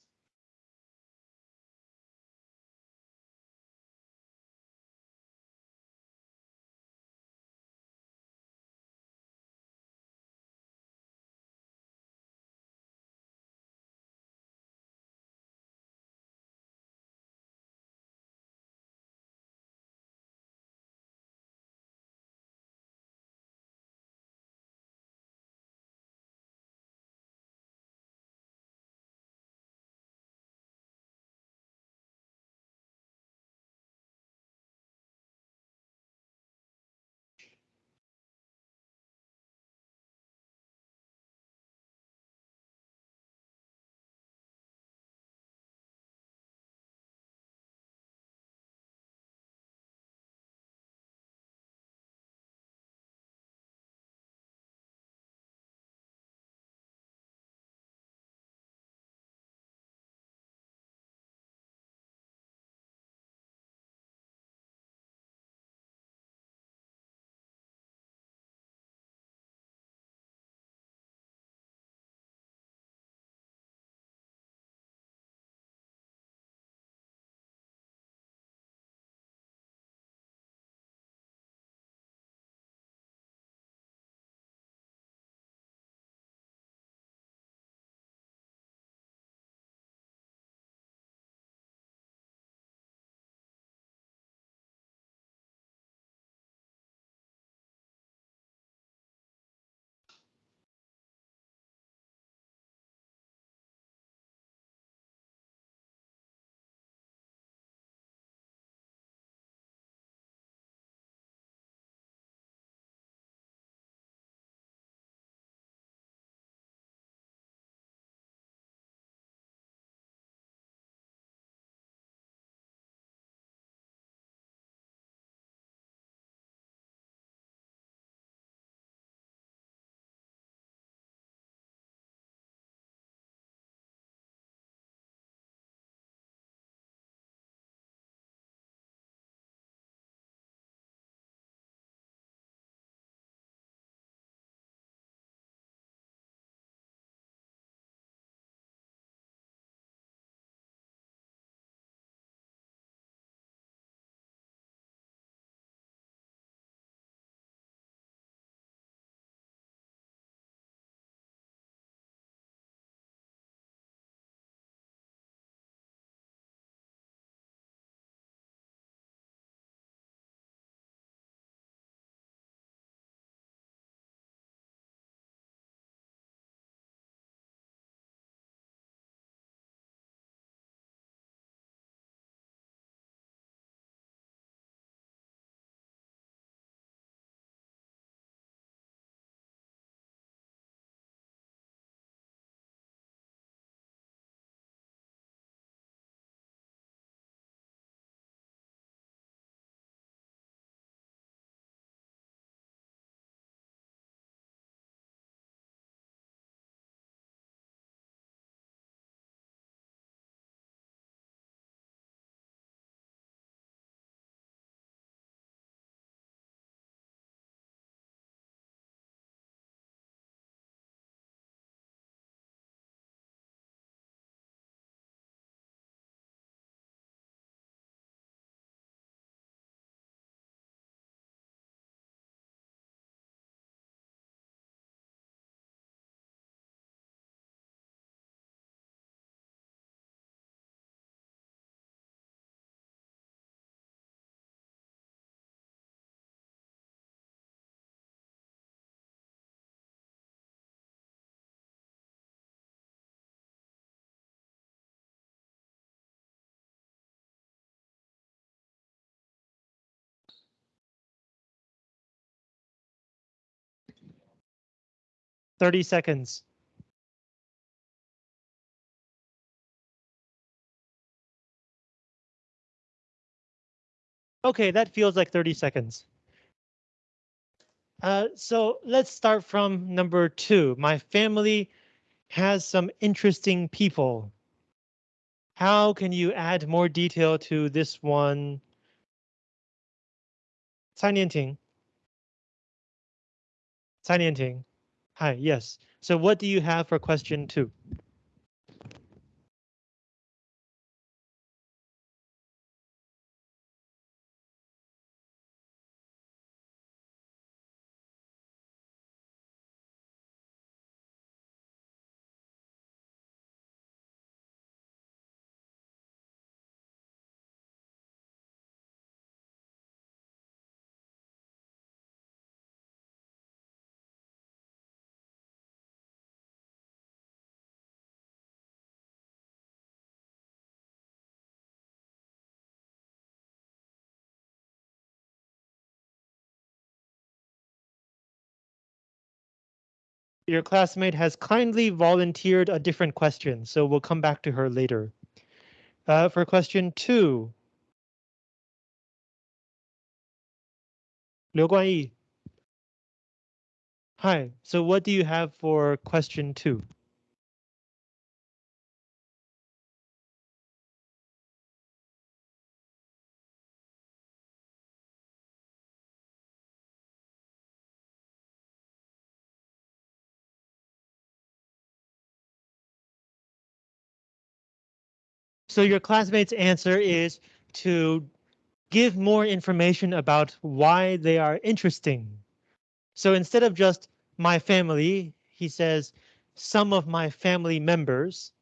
30 seconds. Okay, that feels like 30 seconds. Uh, so let's start from number two. My family has some interesting people. How can you add more detail to this one? Cai Nianting. Cai Nianting. Hi, yes. So what do you have for question two? Your classmate has kindly volunteered a different question, so we'll come back to her later. Uh, for question two. Liu Guanyi. Hi, so what do you have for question two? So your classmate's answer is to give more information about why they are interesting. So instead of just my family, he says some of my family members.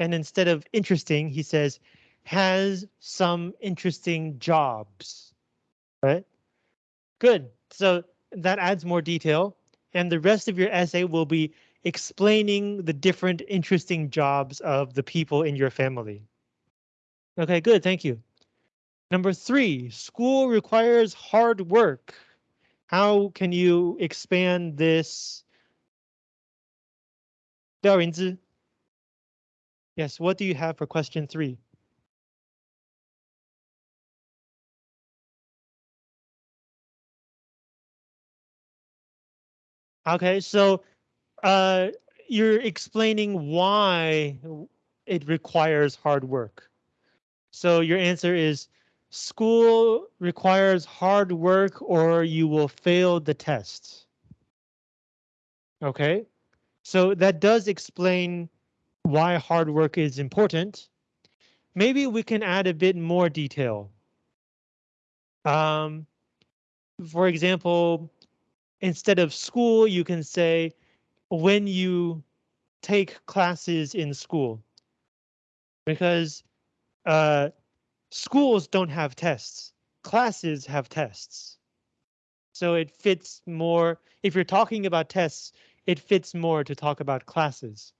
And instead of interesting, he says has some interesting jobs. Right? Good. So that adds more detail. And the rest of your essay will be explaining the different interesting jobs of the people in your family. Okay, good. Thank you. Number three, school requires hard work. How can you expand this? Yes, what do you have for question three? Okay, so uh, you're explaining why it requires hard work. So your answer is school requires hard work or you will fail the test. Okay, so that does explain why hard work is important. Maybe we can add a bit more detail. Um, for example, instead of school, you can say when you take classes in school. Because uh, schools don't have tests. Classes have tests. So it fits more, if you're talking about tests, it fits more to talk about classes.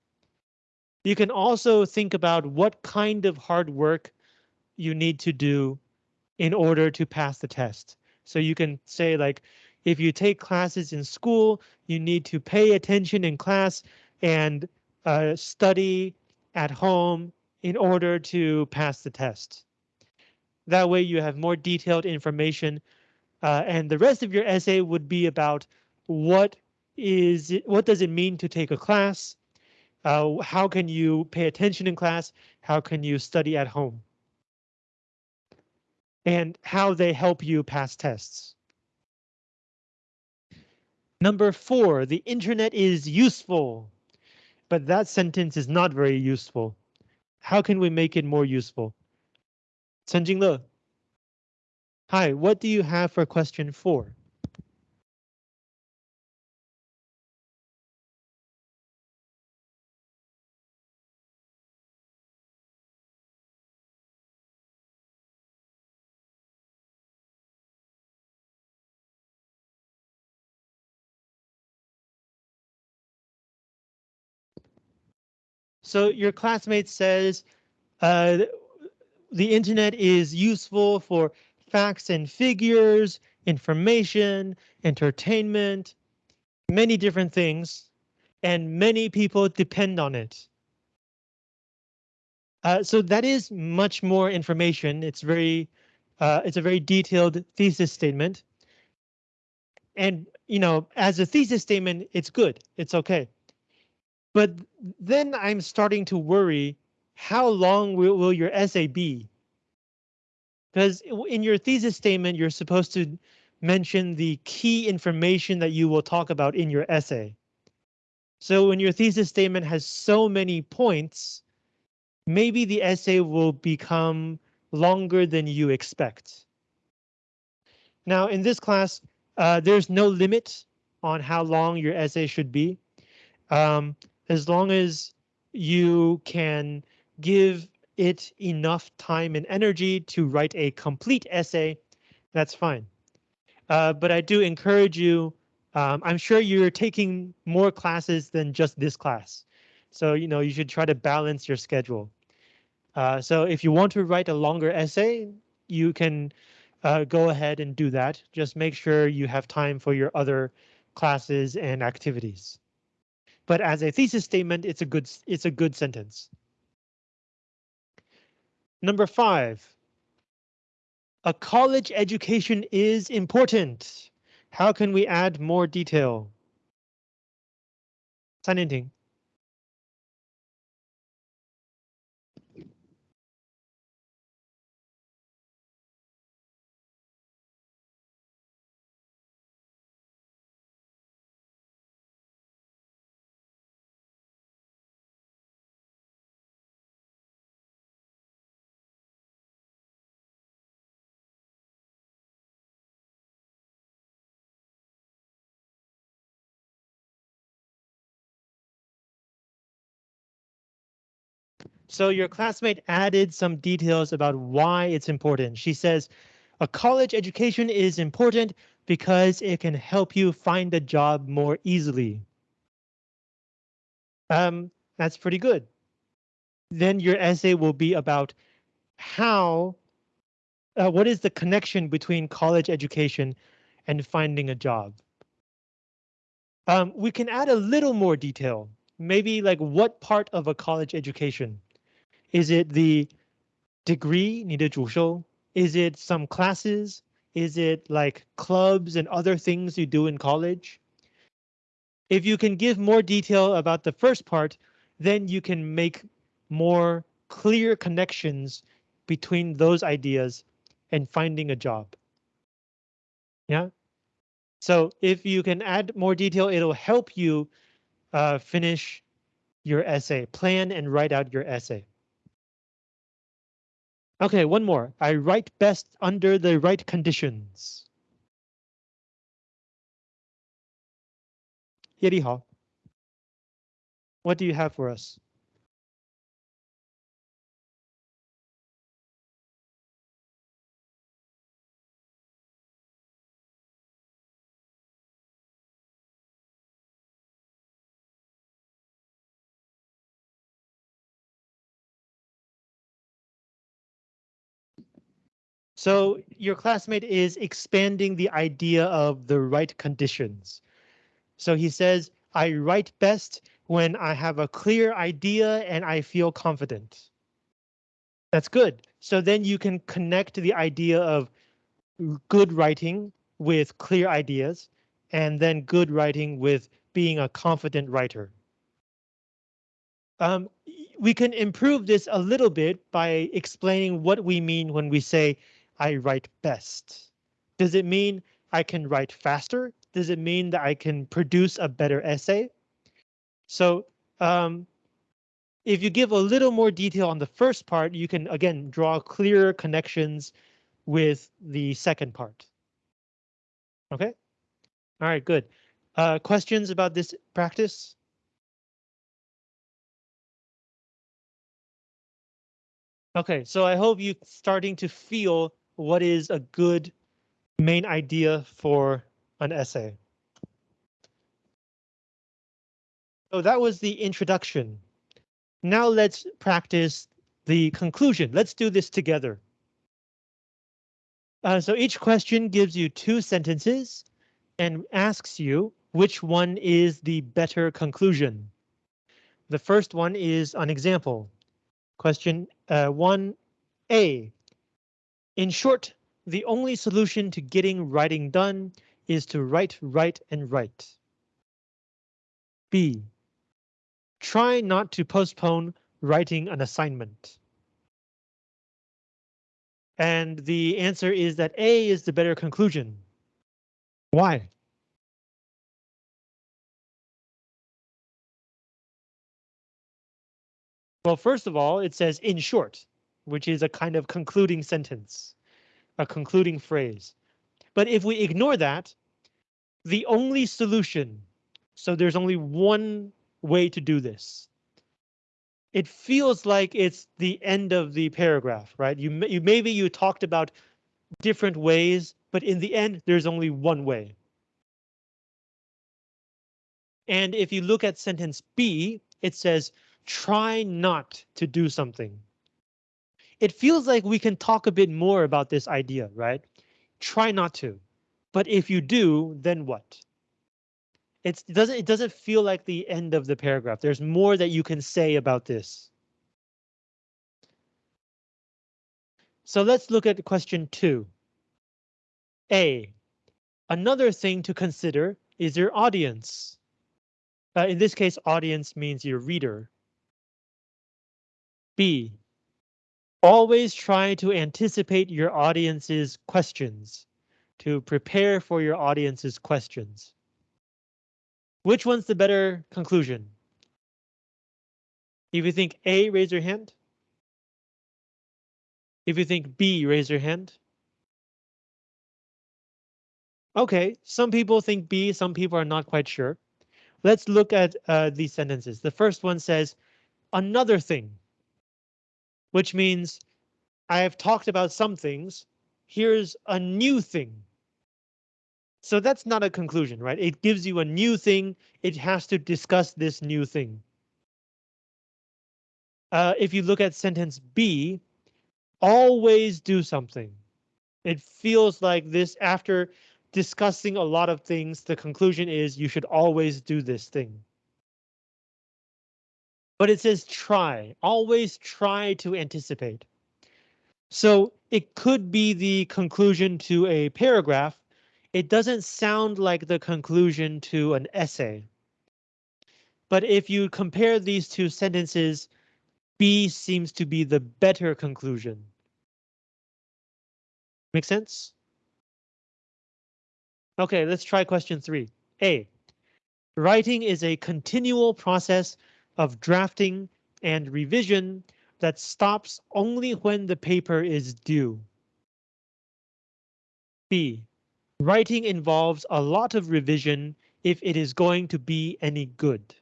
You can also think about what kind of hard work you need to do in order to pass the test. So you can say like, if you take classes in school, you need to pay attention in class and uh, study at home in order to pass the test. That way you have more detailed information uh, and the rest of your essay would be about what is it, what does it mean to take a class? Uh, how can you pay attention in class? How can you study at home? And how they help you pass tests. Number four, the internet is useful, but that sentence is not very useful. How can we make it more useful? Chen Jingle. Hi, what do you have for question four? So your classmate says uh, the internet is useful for facts and figures, information, entertainment, many different things, and many people depend on it. Uh, so that is much more information. It's very, uh, it's a very detailed thesis statement. And, you know, as a thesis statement, it's good. It's okay. But then I'm starting to worry, how long will, will your essay be? Because in your thesis statement, you're supposed to mention the key information that you will talk about in your essay. So when your thesis statement has so many points, maybe the essay will become longer than you expect. Now in this class, uh, there's no limit on how long your essay should be. Um, as long as you can give it enough time and energy to write a complete essay, that's fine. Uh, but I do encourage you, um, I'm sure you're taking more classes than just this class. So, you know, you should try to balance your schedule. Uh, so if you want to write a longer essay, you can uh, go ahead and do that. Just make sure you have time for your other classes and activities but as a thesis statement, it's a good it's a good sentence. Number five. A college education is important. How can we add more detail? 三连亭。 So your classmate added some details about why it's important. She says, a college education is important because it can help you find a job more easily. Um, that's pretty good. Then your essay will be about how, uh, what is the connection between college education and finding a job? Um, we can add a little more detail, maybe like what part of a college education is it the degree 你的主修? Is it some classes? Is it like clubs and other things you do in college? If you can give more detail about the first part, then you can make more clear connections between those ideas and finding a job. Yeah. So if you can add more detail, it'll help you uh, finish your essay, plan and write out your essay. Okay, one more. I write best under the right conditions. 叶利豪, what do you have for us? So your classmate is expanding the idea of the right conditions. So he says, I write best when I have a clear idea and I feel confident. That's good. So then you can connect the idea of good writing with clear ideas and then good writing with being a confident writer. Um, we can improve this a little bit by explaining what we mean when we say I write best? Does it mean I can write faster? Does it mean that I can produce a better essay? So um, if you give a little more detail on the first part, you can again draw clearer connections with the second part. Okay. All right, good. Uh, questions about this practice? Okay, so I hope you starting to feel what is a good main idea for an essay. So that was the introduction. Now let's practice the conclusion. Let's do this together. Uh, so each question gives you two sentences and asks you which one is the better conclusion. The first one is an example. Question uh, 1A. In short, the only solution to getting writing done is to write, write, and write. B. Try not to postpone writing an assignment. And the answer is that A is the better conclusion. Why? Well, first of all, it says in short which is a kind of concluding sentence, a concluding phrase. But if we ignore that, the only solution, so there's only one way to do this. It feels like it's the end of the paragraph, right? You, you maybe you talked about different ways, but in the end, there's only one way. And if you look at sentence B, it says, try not to do something it feels like we can talk a bit more about this idea, right? Try not to. But if you do, then what? It's, it doesn't it doesn't feel like the end of the paragraph. There's more that you can say about this. So let's look at question two. A. Another thing to consider is your audience. Uh, in this case, audience means your reader. B. Always try to anticipate your audience's questions, to prepare for your audience's questions. Which one's the better conclusion? If you think A, raise your hand. If you think B, raise your hand. OK, some people think B, some people are not quite sure. Let's look at uh, these sentences. The first one says, another thing, which means I have talked about some things. Here's a new thing. So that's not a conclusion, right? It gives you a new thing. It has to discuss this new thing. Uh, if you look at sentence B, always do something. It feels like this after discussing a lot of things, the conclusion is you should always do this thing. But it says try, always try to anticipate. So it could be the conclusion to a paragraph. It doesn't sound like the conclusion to an essay. But if you compare these two sentences, B seems to be the better conclusion. Make sense? OK, let's try question three. A. Writing is a continual process of drafting and revision that stops only when the paper is due. B. Writing involves a lot of revision if it is going to be any good.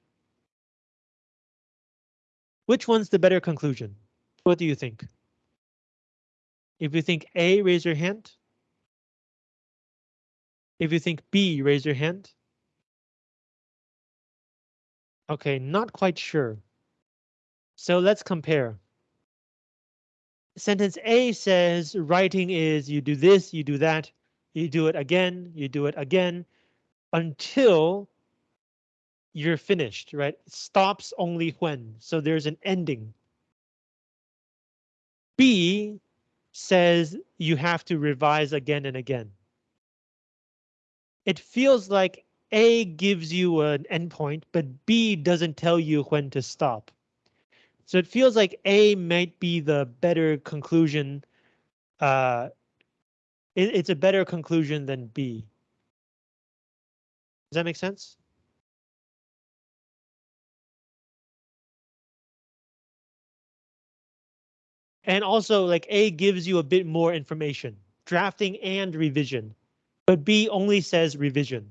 Which one's the better conclusion? What do you think? If you think A, raise your hand. If you think B, raise your hand. OK, not quite sure. So let's compare. Sentence A says writing is you do this, you do that, you do it again, you do it again until you're finished, right? Stops only when, so there's an ending. B says you have to revise again and again. It feels like A gives you an endpoint, but B doesn't tell you when to stop. So it feels like A might be the better conclusion. Uh, it, it's a better conclusion than B. Does that make sense? And also like A gives you a bit more information, drafting and revision, but B only says revision.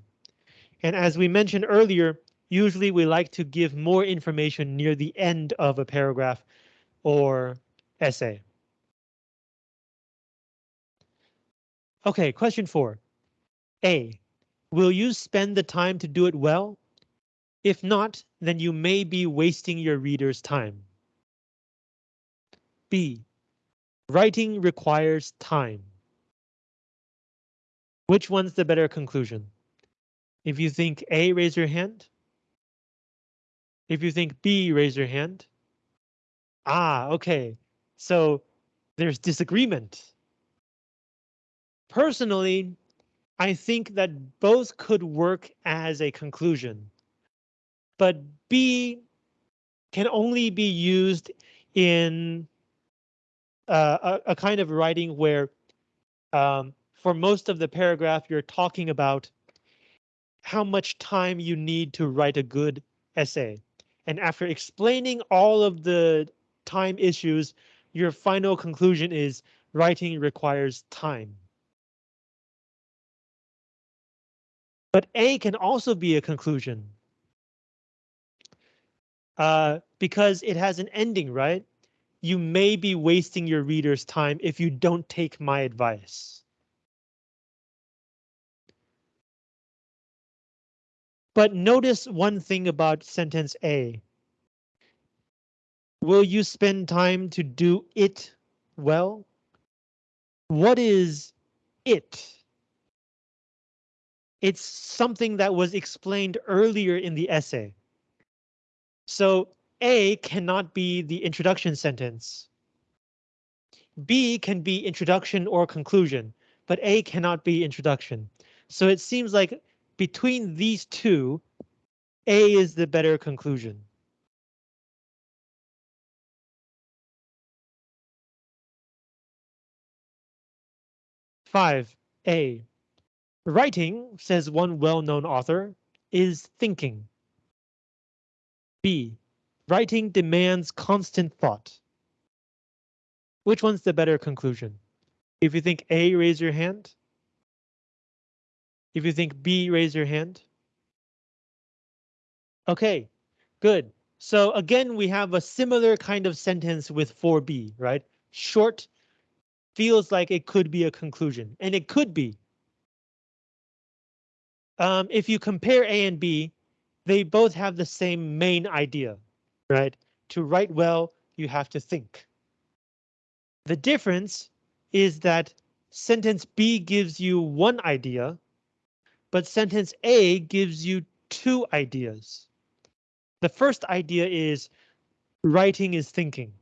And as we mentioned earlier, usually we like to give more information near the end of a paragraph or essay. OK, question four. A. Will you spend the time to do it well? If not, then you may be wasting your reader's time. B. Writing requires time. Which one's the better conclusion? If you think A, raise your hand. If you think B, raise your hand. Ah, okay. So there's disagreement. Personally, I think that both could work as a conclusion. But B can only be used in uh, a, a, kind of writing where um, for most of the paragraph you're talking about how much time you need to write a good essay. And after explaining all of the time issues, your final conclusion is writing requires time. But A can also be a conclusion. Uh, because it has an ending, right? you may be wasting your reader's time if you don't take my advice. But notice one thing about sentence A. Will you spend time to do it well? What is it? it's something that was explained earlier in the essay. So A cannot be the introduction sentence. B can be introduction or conclusion, but A cannot be introduction. So it seems like between these two, A is the better conclusion. Five, A. Writing, says one well-known author, is thinking. B. Writing demands constant thought. Which one's the better conclusion? If you think A, raise your hand. If you think B, raise your hand. OK, good. So again, we have a similar kind of sentence with 4B, right? Short feels like it could be a conclusion, and it could be. Um, if you compare A and B, they both have the same main idea, right? To write well, you have to think. The difference is that sentence B gives you one idea, but sentence A gives you two ideas. The first idea is writing is thinking.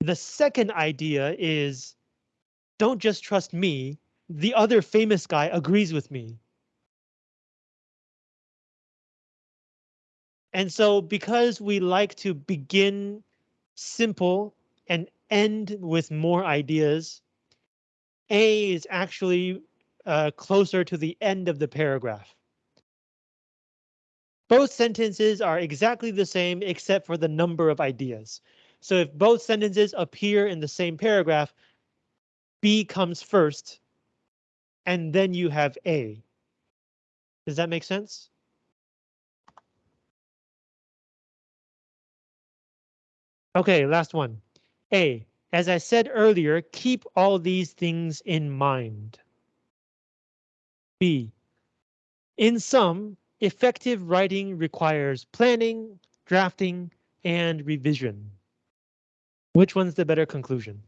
The second idea is don't just trust me. The other famous guy agrees with me. And so because we like to begin simple and end with more ideas, A is actually uh, closer to the end of the paragraph. Both sentences are exactly the same except for the number of ideas. So if both sentences appear in the same paragraph, B comes first, and then you have A. Does that make sense? Okay, last one. A, as I said earlier, keep all these things in mind. B, in sum, effective writing requires planning, drafting, and revision. Which one's the better conclusion?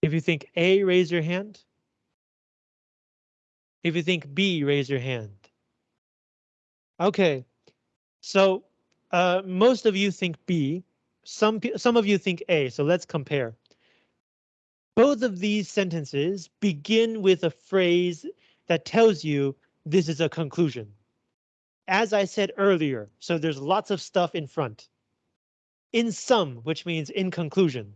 If you think A, raise your hand. If you think B, raise your hand. Okay, so uh, most of you think B, some, some of you think A, so let's compare. Both of these sentences begin with a phrase that tells you this is a conclusion. As I said earlier, so there's lots of stuff in front. In sum, which means in conclusion.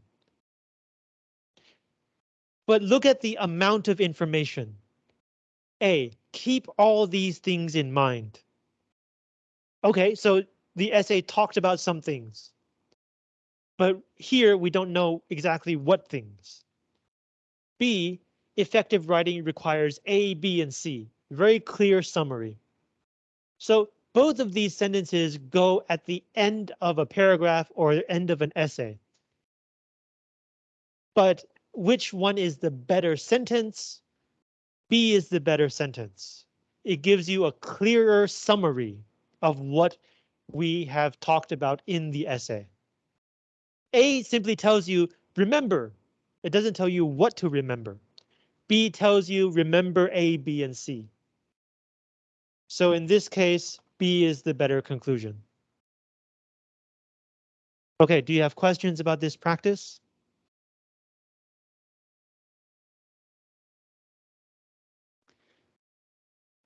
But look at the amount of information. A, keep all these things in mind. Okay, so the essay talked about some things. But here we don't know exactly what things. B, effective writing requires A, B, and C. Very clear summary. So both of these sentences go at the end of a paragraph or the end of an essay. But which one is the better sentence? B is the better sentence. It gives you a clearer summary of what we have talked about in the essay. A simply tells you remember. It doesn't tell you what to remember. B tells you remember A, B, and C. So in this case, B is the better conclusion. OK, do you have questions about this practice?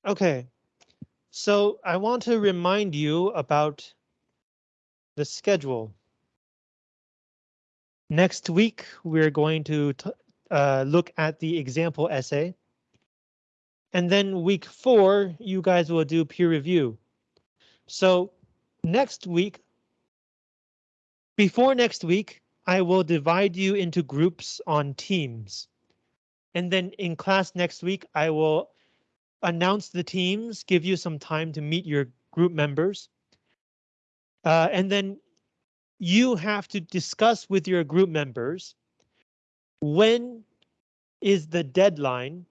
OK, so I want to remind you about the schedule. Next week, we're going to uh, look at the example essay. And then week four, you guys will do peer review. So next week, before next week, I will divide you into groups on teams. And then in class next week, I will announce the teams, give you some time to meet your group members. Uh, and then you have to discuss with your group members when is the deadline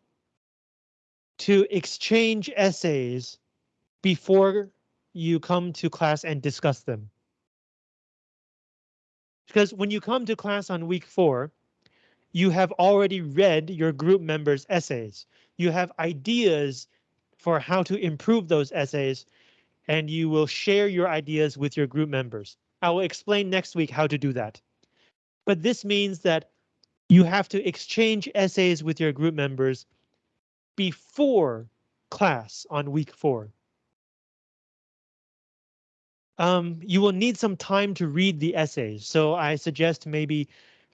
to exchange essays before you come to class and discuss them. Because when you come to class on week four, you have already read your group members' essays. you have ideas for how to improve those essays, and you will share your ideas with your group members. I will explain next week how to do that. But this means that you have to exchange essays with your group members before class on week four. Um, you will need some time to read the essays, so I suggest maybe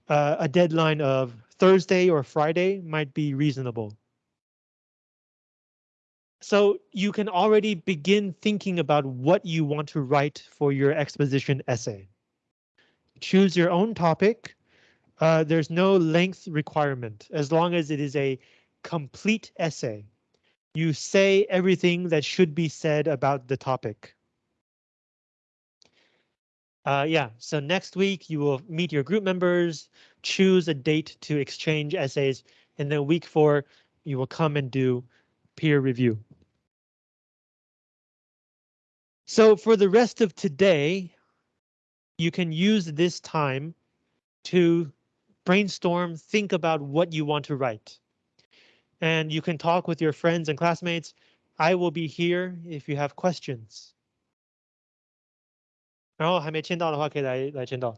uh, a deadline of Thursday or Friday might be reasonable. So you can already begin thinking about what you want to write for your exposition essay. Choose your own topic. Uh, there's no length requirement as long as it is a complete essay. You say everything that should be said about the topic. Uh, yeah, so next week you will meet your group members, choose a date to exchange essays, and then week four you will come and do peer review. So for the rest of today, you can use this time to brainstorm, think about what you want to write. And you can talk with your friends and classmates. I will be here if you have questions. 然后还没签到的话，可以来来签到。